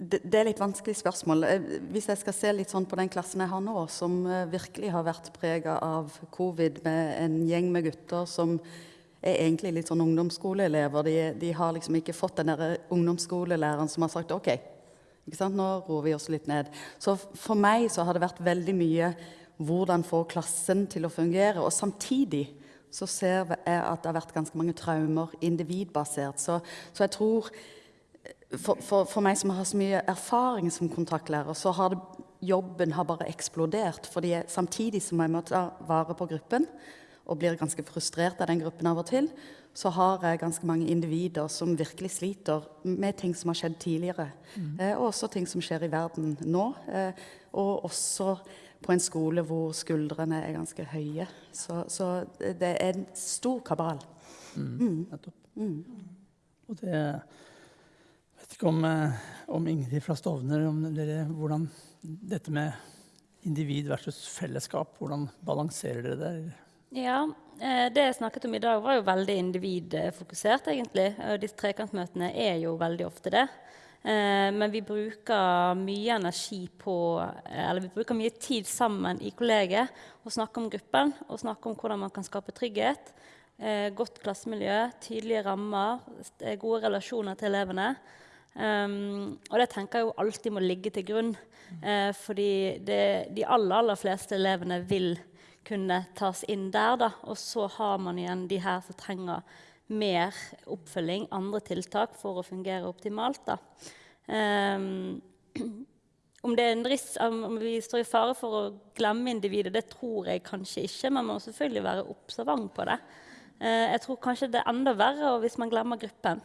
Det, det, er litt vanskelig spørsmål. Eh, hvis jeg skal se litt sånn på den klassen jeg har nå, som eh, virkelig har vært prega av covid, med en gjeng med gutter som er egentlig litt sånn ungdomsskoleelever. De, de har liksom ikke fått den der ungdomsskolelæreren som har sagt OK, nå roer vi oss litt ned. Så for meg så har det vært veldig mye hvordan få klassen til å fungere. Og samtidig så ser jeg at det har vært ganske mange traumer individbasert. Så, så jeg tror for, for, for, meg som har så mye erfaring som kontaktlærer, så har det, jobben har bare eksplodert. fordi jeg, samtidig som jeg må ta vare på gruppen, og blir ganske frustrert av den gruppen av og til, så har jeg ganske mange individer som virkelig sliter med ting som har skjedd tidligere. Mm. Eh, og også ting som skjer i verden nå. Eh, og også på en skole hvor skuldrene er ganske høye. Så, så det er en stor kabal. Mm. Mm. Nettopp. Mm. Og det vet ikke om, eh, om, Ingrid fra Stovner om dere, hvordan dette med individ versus fellesskap, hvordan balanserer dere det? Ja, eh, Det jeg snakket om i dag, var jo veldig individfokusert, egentlig. Disse trekantmøtene er jo veldig ofte det. Eh, men vi bruker mye energi på Eller vi bruker mye tid sammen i kollegiet og snakke om gruppen og snakker om hvordan man kan skape trygghet. Godt klassemiljø, tydelige rammer, gode relasjoner til elevene. Um, og det tenker jeg jo alltid må ligge til grunn. Uh, fordi det, de aller, aller fleste elevene vil kunne tas inn der. Da. Og så har man igjen de her som trenger mer oppfølging, andre tiltak, for å fungere optimalt. Um, om, risk, om vi står i fare for å glemme individet, det tror jeg kanskje ikke. Men man må selvfølgelig være observant på det. Uh, jeg tror kanskje det er enda verre hvis man glemmer gruppen.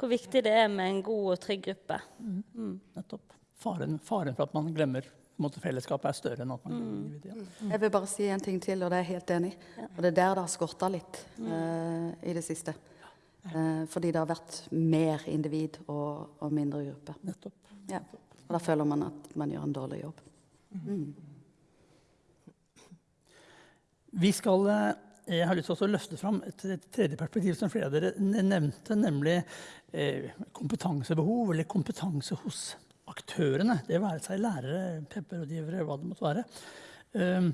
Hvor viktig det er med en god og trygg gruppe. Mm. Nettopp. Faren, faren, for at man glemmer måte, fellesskapet, er større enn at man glemmer Mm. individet. Jeg vil bare si en ting til, og det er jeg helt enig i. Og det er der det har skorta litt uh, i det siste. Uh, fordi det har vært mer individ og, og mindre gruppe. Nettopp. Ja. Og da føler man at man gjør en dårlig jobb. Vi skal, eh, jeg har lyst til å løfte fram et, et tredje perspektiv som flere av dere nevnte, nemlig kompetansebehov, eller kompetanse hos aktørene. Det være seg lærere, PEP-rådgivere, hva det måtte være. Um,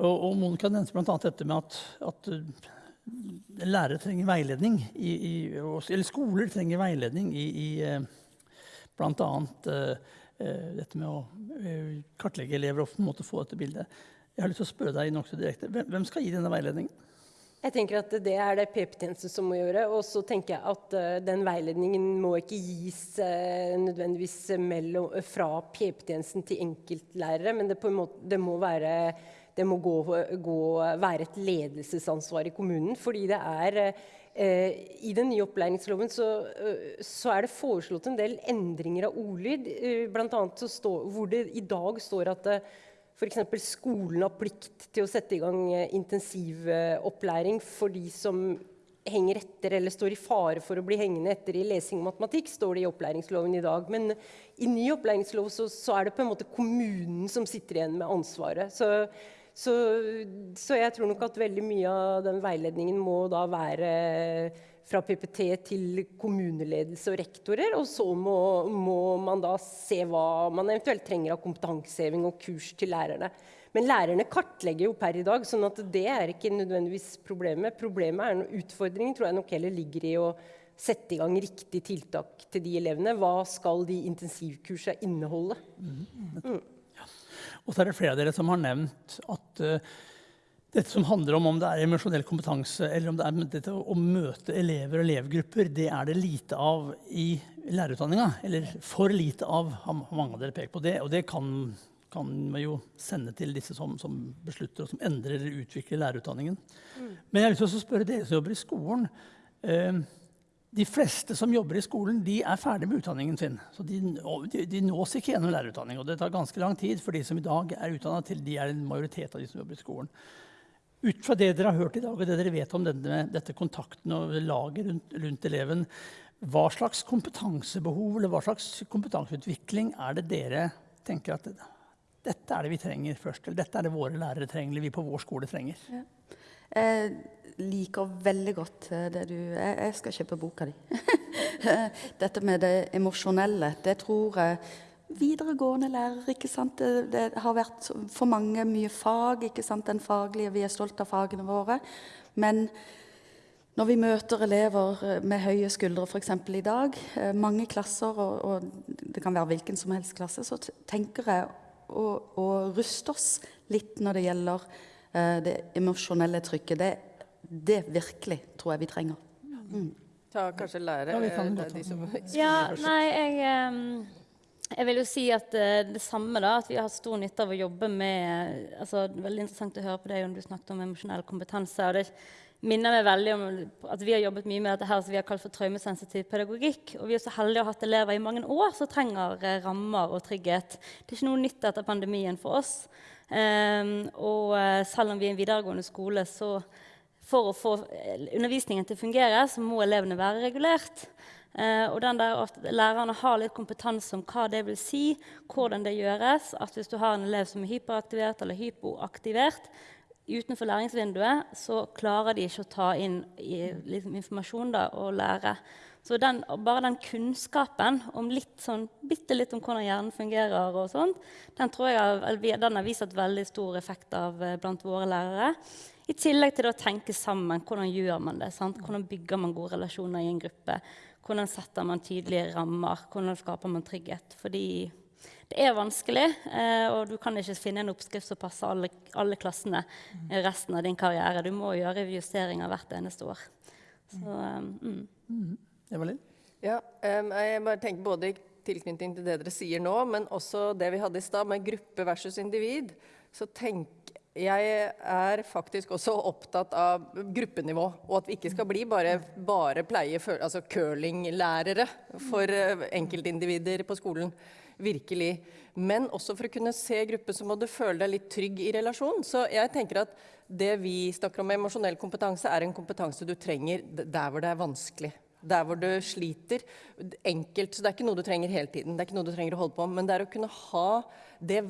og, og Monica nevnte bl.a. dette med at, at uh, lærere trenger veiledning, i, i, eller skoler trenger veiledning i, i eh, bl.a. Dette med å eh, kartlegge elever og på en måte få dette bildet. Jeg har lyst til å spørre deg nokså direkte. Hvem skal gi denne veiledningen? Jeg tenker at Det er det PP-tjenesten som må gjøre. Og så tenker jeg at eh, den veiledningen må ikke gis eh, nødvendigvis mellom, fra PP-tjenesten til enkeltlærere, men det, måte, det må, være, det må gå, gå, være et ledelsesansvar i kommunen. Fordi det er eh, I den nye opplæringsloven så, eh, så er det foreslått en del endringer av ordlyd. eh, blant annet så stå, hvor det i dag står at eh, F.eks. skolen har plikt til å sette i gang eh, intensivopplæring for de som henger etter eller står i fare for å bli hengende etter i lesing og matematikk, står det i opplæringsloven i dag. Men i ny opplæringslov så, så er det på en måte kommunen som sitter igjen med ansvaret. Så, så, så jeg tror nok at veldig mye av den veiledningen må da være fra PPT til kommuneledelse og rektorer. Og så må, må, man da se hva man eventuelt trenger av kompetanseheving og kurs til lærerne. Men lærerne kartlegger jo per i dag, sånn at det er ikke nødvendigvis problemet. Problemet er noe utfordring tror jeg nok heller ligger i å sette i gang riktig tiltak til de elevene. Hva skal de intensivkursene inneholde? Og så er det flere av dere som har nevnt at uh, dette som handler om om det er emosjonell kompetanse, eller om det er dette å møte elever og elevgrupper, det er det lite av i lærerutdanninga. Eller for lite av, har mange av dere pekt på det. Og det kan, kan man jo sende til disse som, som beslutter og som endrer eller utvikler lærerutdanningen. Men jeg har lyst til å spørre dere som jobber i skolen. Uh, de fleste som jobber i skolen, de er ferdig med utdanningen sin. Så de, de, de nås ikke gjennom lærerutdanning. Og det tar ganske lang tid for de som i dag er utdanna til de er en majoritet av de som jobber i skolen. Ut fra det dere har hørt i dag, og det dere vet om denne, dette kontakten og laget rundt, rundt eleven, hva slags kompetansebehov eller hva slags kompetanseutvikling er det dere tenker at dette er det vi trenger først, eller dette er det våre lærere trenger, eller vi på vår skole trenger? Jeg liker veldig godt det du Jeg, jeg skal kjøpe boka di. Dette med det emosjonelle, det tror jeg videregående lærere, ikke sant? Det, det, har vært for mange mye fag, ikke sant? Den faglige, vi er stolt av fagene våre. Men når vi møter elever med høye skuldre, f.eks. i dag, mange klasser, og, og, det kan være hvilken som helst klasse, så tenker jeg å, å ruste oss litt når det gjelder uh, det emosjonelle trykket. Det, det virkelig tror jeg vi trenger. Mm. Ta kanskje lære Ja, kan eh, de som Ja, nei, jeg, um, jeg vil jo si at uh, det samme, da. At vi har hatt stor nytte av å jobbe med altså, Veldig interessant å høre på deg om du snakket om emosjonell kompetanse. og det minner meg veldig om at vi har jobbet mye med dette her som vi har kalt for traumesensitiv pedagogikk. Og vi er så heldige å ha hatt elever i mange år som trenger uh, rammer og trygghet. Det er ikke noe nytt etter pandemien for oss. Um, og uh, selv om vi er en videregående skole, så for å få undervisningen til å fungere, så må elevene være regulert. Eh, og den der at lærerne har litt kompetanse om hva det vil si, hvordan det gjøres. At hvis du har en elev som er hyperaktivert eller hypoaktivert utenfor læringsvinduet, så klarer de ikke å ta inn i, liksom, informasjon da, og lære. Så den, bare den kunnskapen om litt sånn, bitte litt om hvordan hjernen fungerer, og sånt, den tror jeg har, vist et veldig stor effekt av eh, blant våre lærere. I tillegg til å tenke sammen. Hvordan gjør man det? Sant? Hvordan bygger man gode relasjoner i en gruppe? Hvordan setter man tydelige rammer? Hvordan skaper man trygghet? Fordi det er vanskelig, eh, og du kan ikke finne en oppskrift som passer alle, alle klassene resten av din karriere. Du må gjøre justeringer hvert eneste år. Så, mm. Evelyn? Ja, um, jeg bare tenker både i tilknytning til det dere sier nå, men også det vi hadde i stad med gruppe versus individ, så tenker jeg er faktisk også opptatt av gruppenivå, og at vi ikke skal bli bare, bare pleie, altså curlinglærere for eh, enkeltindivider på skolen. Virkelig. Men også for å kunne se gruppe, så må du føle deg litt trygg i relasjon. Så jeg tenker at det vi snakker om med emosjonell kompetanse, er en kompetanse du trenger der hvor det er vanskelig der hvor du sliter. Enkelt, så det er ikke noe du trenger hele tiden. det er ikke noe du trenger å holde på Men det er å kunne ha det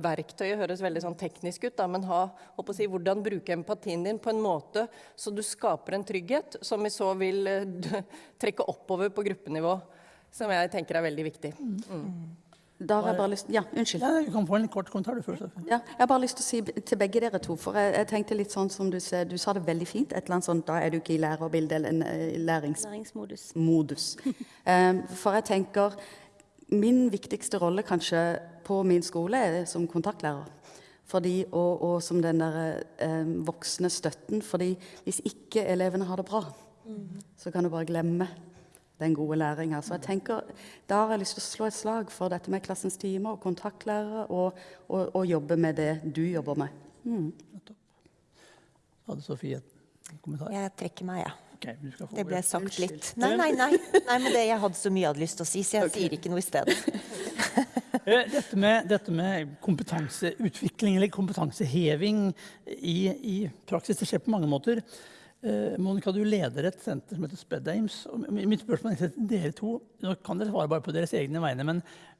verktøyet høres veldig sånn teknisk ut, da, men ha, si, hvordan bruke empatien din på en måte så du skaper en trygghet, som vi så vil uh, trekke oppover på gruppenivå. Som jeg tenker er veldig viktig. Mm. Da har jeg bare lyst Ja, unnskyld. Du kan få en kort kommentar du først. Ja, jeg har bare lyst til å si til begge dere to, for jeg, jeg tenkte litt sånn som du sa, du sa det veldig fint. et eller annet sånt, Da er du ikke i lærerbildet eller en uh, lærings... læringsmodus. Modus. um, for jeg tenker Min viktigste rolle kanskje på min skole er som kontaktlærer. Fordi, og, og som den der um, voksne støtten. fordi hvis ikke elevene har det bra, mm. så kan du bare glemme den gode læringa. Så jeg tenker, da har jeg lyst til å slå et slag for dette med klassens timer og kontaktlærere, og, og, og, jobbe med det du jobber med. Mm. Hadde Sofie en kommentar? Jeg trekker meg, ja. Okay, det ble sagt litt. Nei, nei, nei. nei men det, jeg hadde så mye jeg hadde lyst til å si, så jeg okay. sier ikke noe i stedet. Eh, dette med, dette med, kompetanseutvikling eller kompetanseheving i, i praksis, det skjer på mange måter. Eh, Monica, du leder et senter som heter Sped Ames. Mitt spørsmål er til dere to. Nå kan dere svare bare på deres egne vegne, men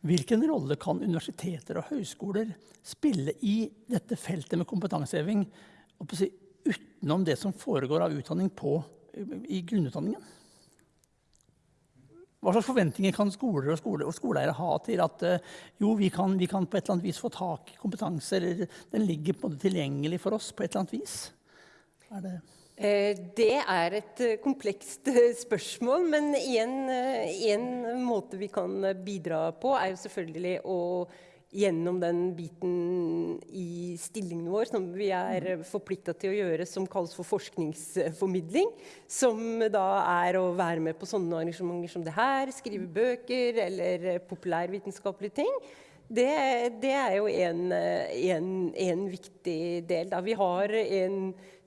hvilken rolle kan universiteter og høyskoler spille i dette feltet med kompetanseheving utenom det som foregår av utdanning på, i grunnutdanningen? Hva slags forventninger kan skoler og, skole, og skoleeiere ha til at uh, jo, vi kan, vi kan, på et eller annet vis få tak i kompetanse, eller den ligger på en måte tilgjengelig for oss på et eller annet vis? Er det... Eh, det er et eh, komplekst eh, spørsmål, men en, en, måte vi kan bidra på, er jo selvfølgelig å gjennom den biten i stillingen vår som vi er forplikta til å gjøre, som kalles for forskningsformidling. Som da er å være med på sånne arrangementer som det her, skrive bøker eller populærvitenskapelige ting. Det, det, er jo en, en, en viktig del. Da. Vi har en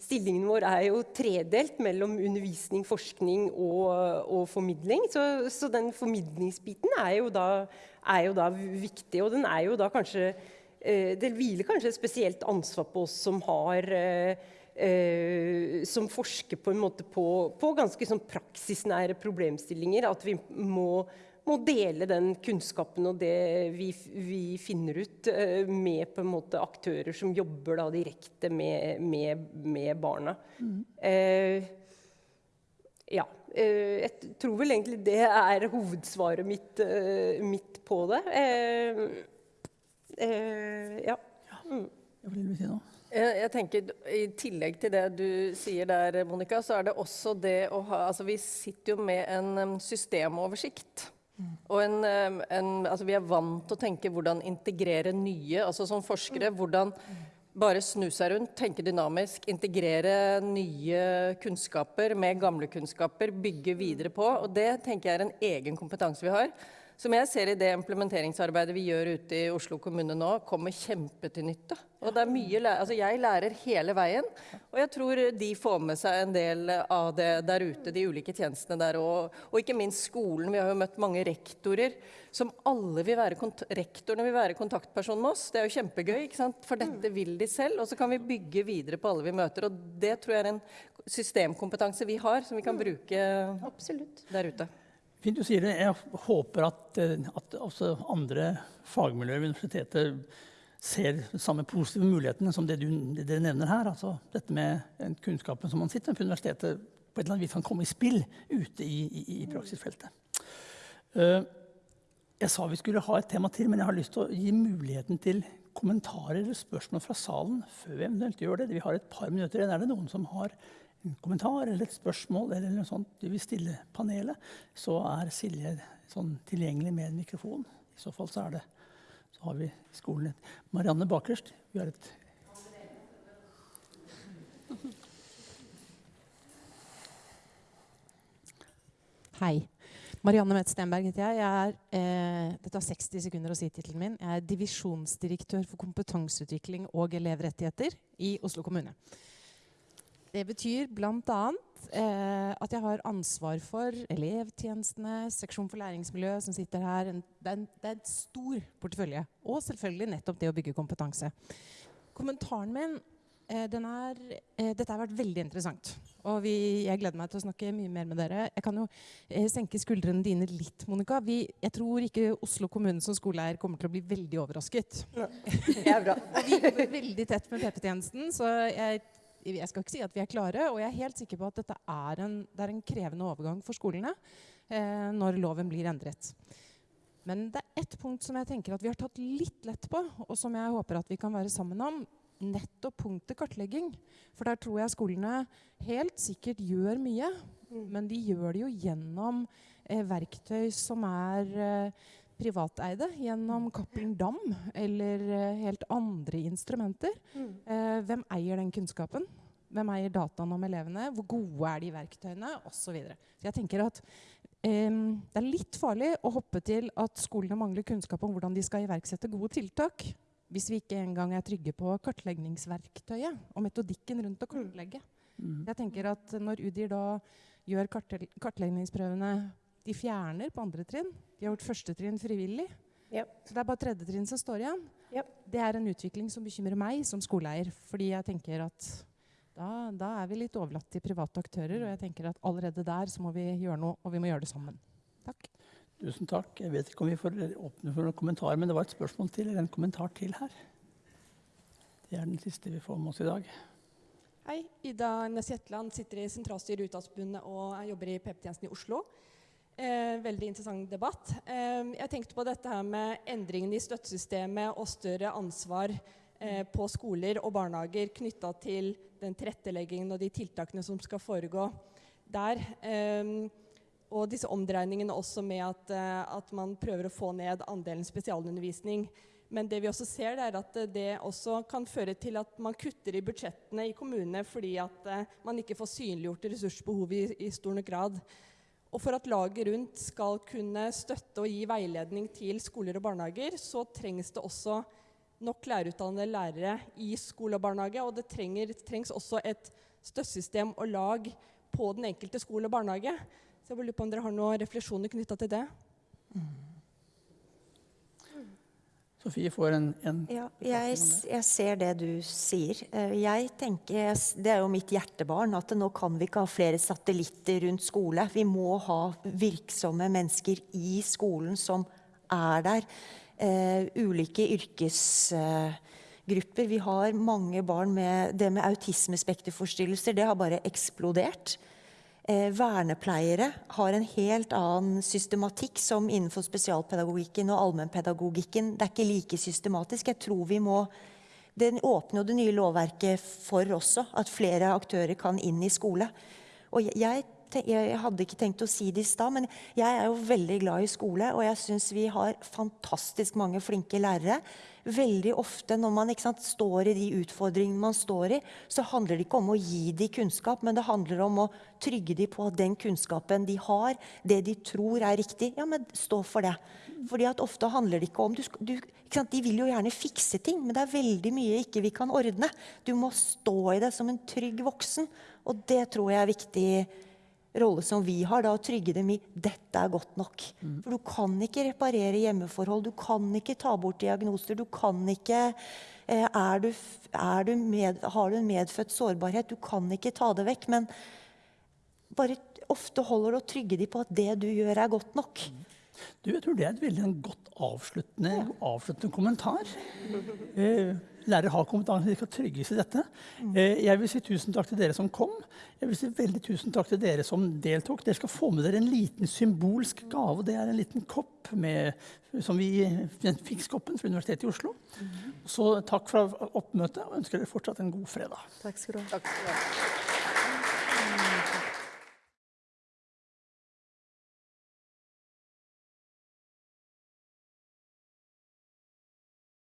Stillingen vår er jo tredelt mellom undervisning, forskning og, og formidling. Så, så, den formidlingsbiten er jo, da, er jo, da, viktig. Og den er jo da kanskje eh, Det hviler kanskje et spesielt ansvar på oss som har eh, eh, Som forsker på på, på ganske sånn praksisnære problemstillinger. At vi må må dele den kunnskapen og det vi, vi finner ut, uh, med på en måte aktører som jobber da, direkte med, med, med barna. Mm. Eh, ja. Eh, jeg tror vel egentlig det er hovedsvaret mitt, mitt på det. ja. Mm. Hva vil du si nå? Jeg tenker, I tillegg til det du sier der, Monica, så er det også det å ha altså Vi sitter jo med en systemoversikt. En, en, altså vi er vant til å tenke hvordan integrere nye. altså Som forskere hvordan bare snu seg rundt, tenke dynamisk, integrere nye kunnskaper med gamle kunnskaper, bygge videre på. Og det tenker jeg er en egen kompetanse vi har. Som jeg ser i det implementeringsarbeidet vi gjør ute i Oslo kommune nå, kommer kjempe til nytte. Og det er mye, altså jeg lærer hele veien, og jeg tror de får med seg en del av det der ute, de ulike tjenestene der og, og ikke minst skolen. Vi har jo møtt mange rektorer som alle vil være rektorene vil være kontaktperson med oss. Det er jo kjempegøy, ikke sant? for dette vil de selv. Og så kan vi bygge videre på alle vi møter. Og det tror jeg er en systemkompetanse vi har, som vi kan bruke Absolutt. der ute. Fint du sier det. Jeg håper at, eh, at også andre fagmiljøer ved universitetet ser samme positive mulighetene som det, du, det dere nevner her. Altså dette med kunnskapen som man sitter med på universitetet, på et eller annet vis kan komme i spill ute i, i, i praksisfeltet. Uh, jeg sa vi skulle ha et tema til, men jeg har lyst til å gi muligheten til kommentarer eller spørsmål fra salen før vi eventuelt gjør det. Vi har et par minutter igjen. Er det noen som har en kommentar eller et spørsmål eller noe sånt du vil stille panelet, så er Silje sånn tilgjengelig med en mikrofon. I så fall så er det så har vi skolen. Marianne bakerst. Vi har et Hei. Marianne Mette Stenberg heter jeg. jeg er, eh, det tar 60 sekunder å si tittelen min. Jeg er divisjonsdirektør for kompetanseutvikling og elevrettigheter i Oslo kommune. Det betyr bl.a. Eh, at jeg har ansvar for elevtjenestene, seksjon for læringsmiljø, som sitter her. En, det, er en, det er en stor portefølje. Og selvfølgelig nettopp det å bygge kompetanse. Kommentaren min eh, er, eh, Dette har vært veldig interessant. Og vi, jeg gleder meg til å snakke mye mer med dere. Jeg kan jo eh, senke skuldrene dine litt, Monica. Vi, jeg tror ikke Oslo kommune som skoleeier kommer til å bli veldig overrasket. Ja, det er bra. vi jobber veldig tett med PP-tjenesten, så jeg, jeg, skal ikke si at vi er klare. Og jeg er helt sikker på at dette er en, det er en krevende overgang for skolene eh, når loven blir endret. Men det er ett punkt som jeg tenker at vi har tatt litt lett på, og som jeg håper at vi kan være sammen om nettopp punktet kartlegging. For der tror jeg skolene helt sikkert gjør mye. Mm. Men de gjør det jo gjennom eh, verktøy som er eh, privateide. Gjennom Cappelen Dam eller eh, helt andre instrumenter. Mm. Eh, hvem eier den kunnskapen? Hvem eier dataene om elevene? Hvor gode er de verktøyene? Osv. Så, videre. så jeg tenker at Um, det er litt farlig å hoppe til at skolene mangler kunnskap om hvordan de skal iverksette gode tiltak hvis vi ikke engang er trygge på kartleggingsverktøyet og metodikken rundt å kartlegge. Mm. Jeg tenker at Når Udir da gjør kartleggingsprøvene De fjerner på andre trinn. De har gjort første trinn frivillig. Yep. Så det er bare tredje trinn som står igjen. Yep. Det er en utvikling som bekymrer meg som skoleeier. Fordi jeg tenker at da, da, er vi litt overlatt til private aktører. Og jeg tenker at allerede der så må vi gjøre noe, og vi må gjøre det sammen. Takk. Tusen takk. Jeg vet ikke om vi får åpne for noen kommentarer, men det var et spørsmål til, eller en kommentar til her. Det er den siste vi får med oss i dag. Hei. Ida Næss Jetland sitter i sentralstyret i Utdanningsforbundet og jobber i PP-tjenesten i Oslo. Eh, veldig interessant debatt. Eh, jeg tenkte på dette her med endringene i støttesystemet og større ansvar eh, på skoler og barnehager knytta til den tilretteleggingen og de tiltakene som skal foregå der. Eh, og disse omdreiningene også med at, uh, at, man prøver å få ned andelen spesialundervisning. Men det vi også ser, er at det også kan føre til at man kutter i budsjettene i kommunene fordi at uh, man ikke får synliggjort ressursbehovet i, i stor nok grad. Og for at laget rundt skal kunne støtte og gi veiledning til skoler og barnehager, så trengs det også nok lærerutdannede lærere i skole og barnehage. Og det trenger, trengs også et støttesystem og lag på den enkelte skole og barnehage. Så jeg lurer på om dere har noen refleksjoner knytta til det? Mm. Sofie får en, en Ja, jeg, jeg, ser det du sier. Eh, jeg tenker, Det er jo mitt hjertebarn at nå kan vi ikke ha flere satellitter rundt skole. Vi må ha virksomme mennesker i skolen som er der. Uh, ulike yrkesgrupper. Uh, vi har mange barn med det med autismespekterforstyrrelser. Det har bare eksplodert. Eh, vernepleiere har en helt annen systematikk som innenfor spesialpedagogikken og allmennpedagogikken. Det er ikke like systematisk. Jeg tror vi må Den åpner jo det nye lovverket for også, at flere aktører kan inn i skole. Og jeg, jeg hadde ikke tenkt å si det i stad, men jeg er jo veldig glad i skole. Og jeg syns vi har fantastisk mange flinke lærere veldig ofte når man sant, står i de utfordringene man står i, så handler det ikke om å gi dem kunnskap, men det handler om å trygge dem på at den kunnskapen de har, det de tror er riktig, ja, men stå for det. Fordi at ofte handler det ikke om du, du, ikke De vil jo gjerne fikse ting, men det er veldig mye ikke vi kan ordne. Du må stå i det som en trygg voksen, og det tror jeg er viktig rolle som vi har, da, å trygge dem i 'dette er godt nok'. Mm. For du kan ikke reparere hjemmeforhold, du kan ikke ta bort diagnoser. Du kan ikke eh, er du, er du med, Har du en medfødt sårbarhet? Du kan ikke ta det vekk. Men bare ofte holder det å trygge dem på at det du gjør, er godt nok. Mm. Du, jeg tror det er et veldig godt avsluttende, avsluttende kommentar. Eh, lærere har kompetanse, de skal trygges i dette. Eh, jeg vil si tusen takk til dere som kom. Jeg vil si veldig tusen takk til dere som deltok. Dere skal få med dere en liten symbolsk gave. Det er en liten kopp med, som vi, Fikskoppen fra Universitetet i Oslo. Så takk for oppmøtet og ønsker dere fortsatt en god fredag. Takk skal du ha.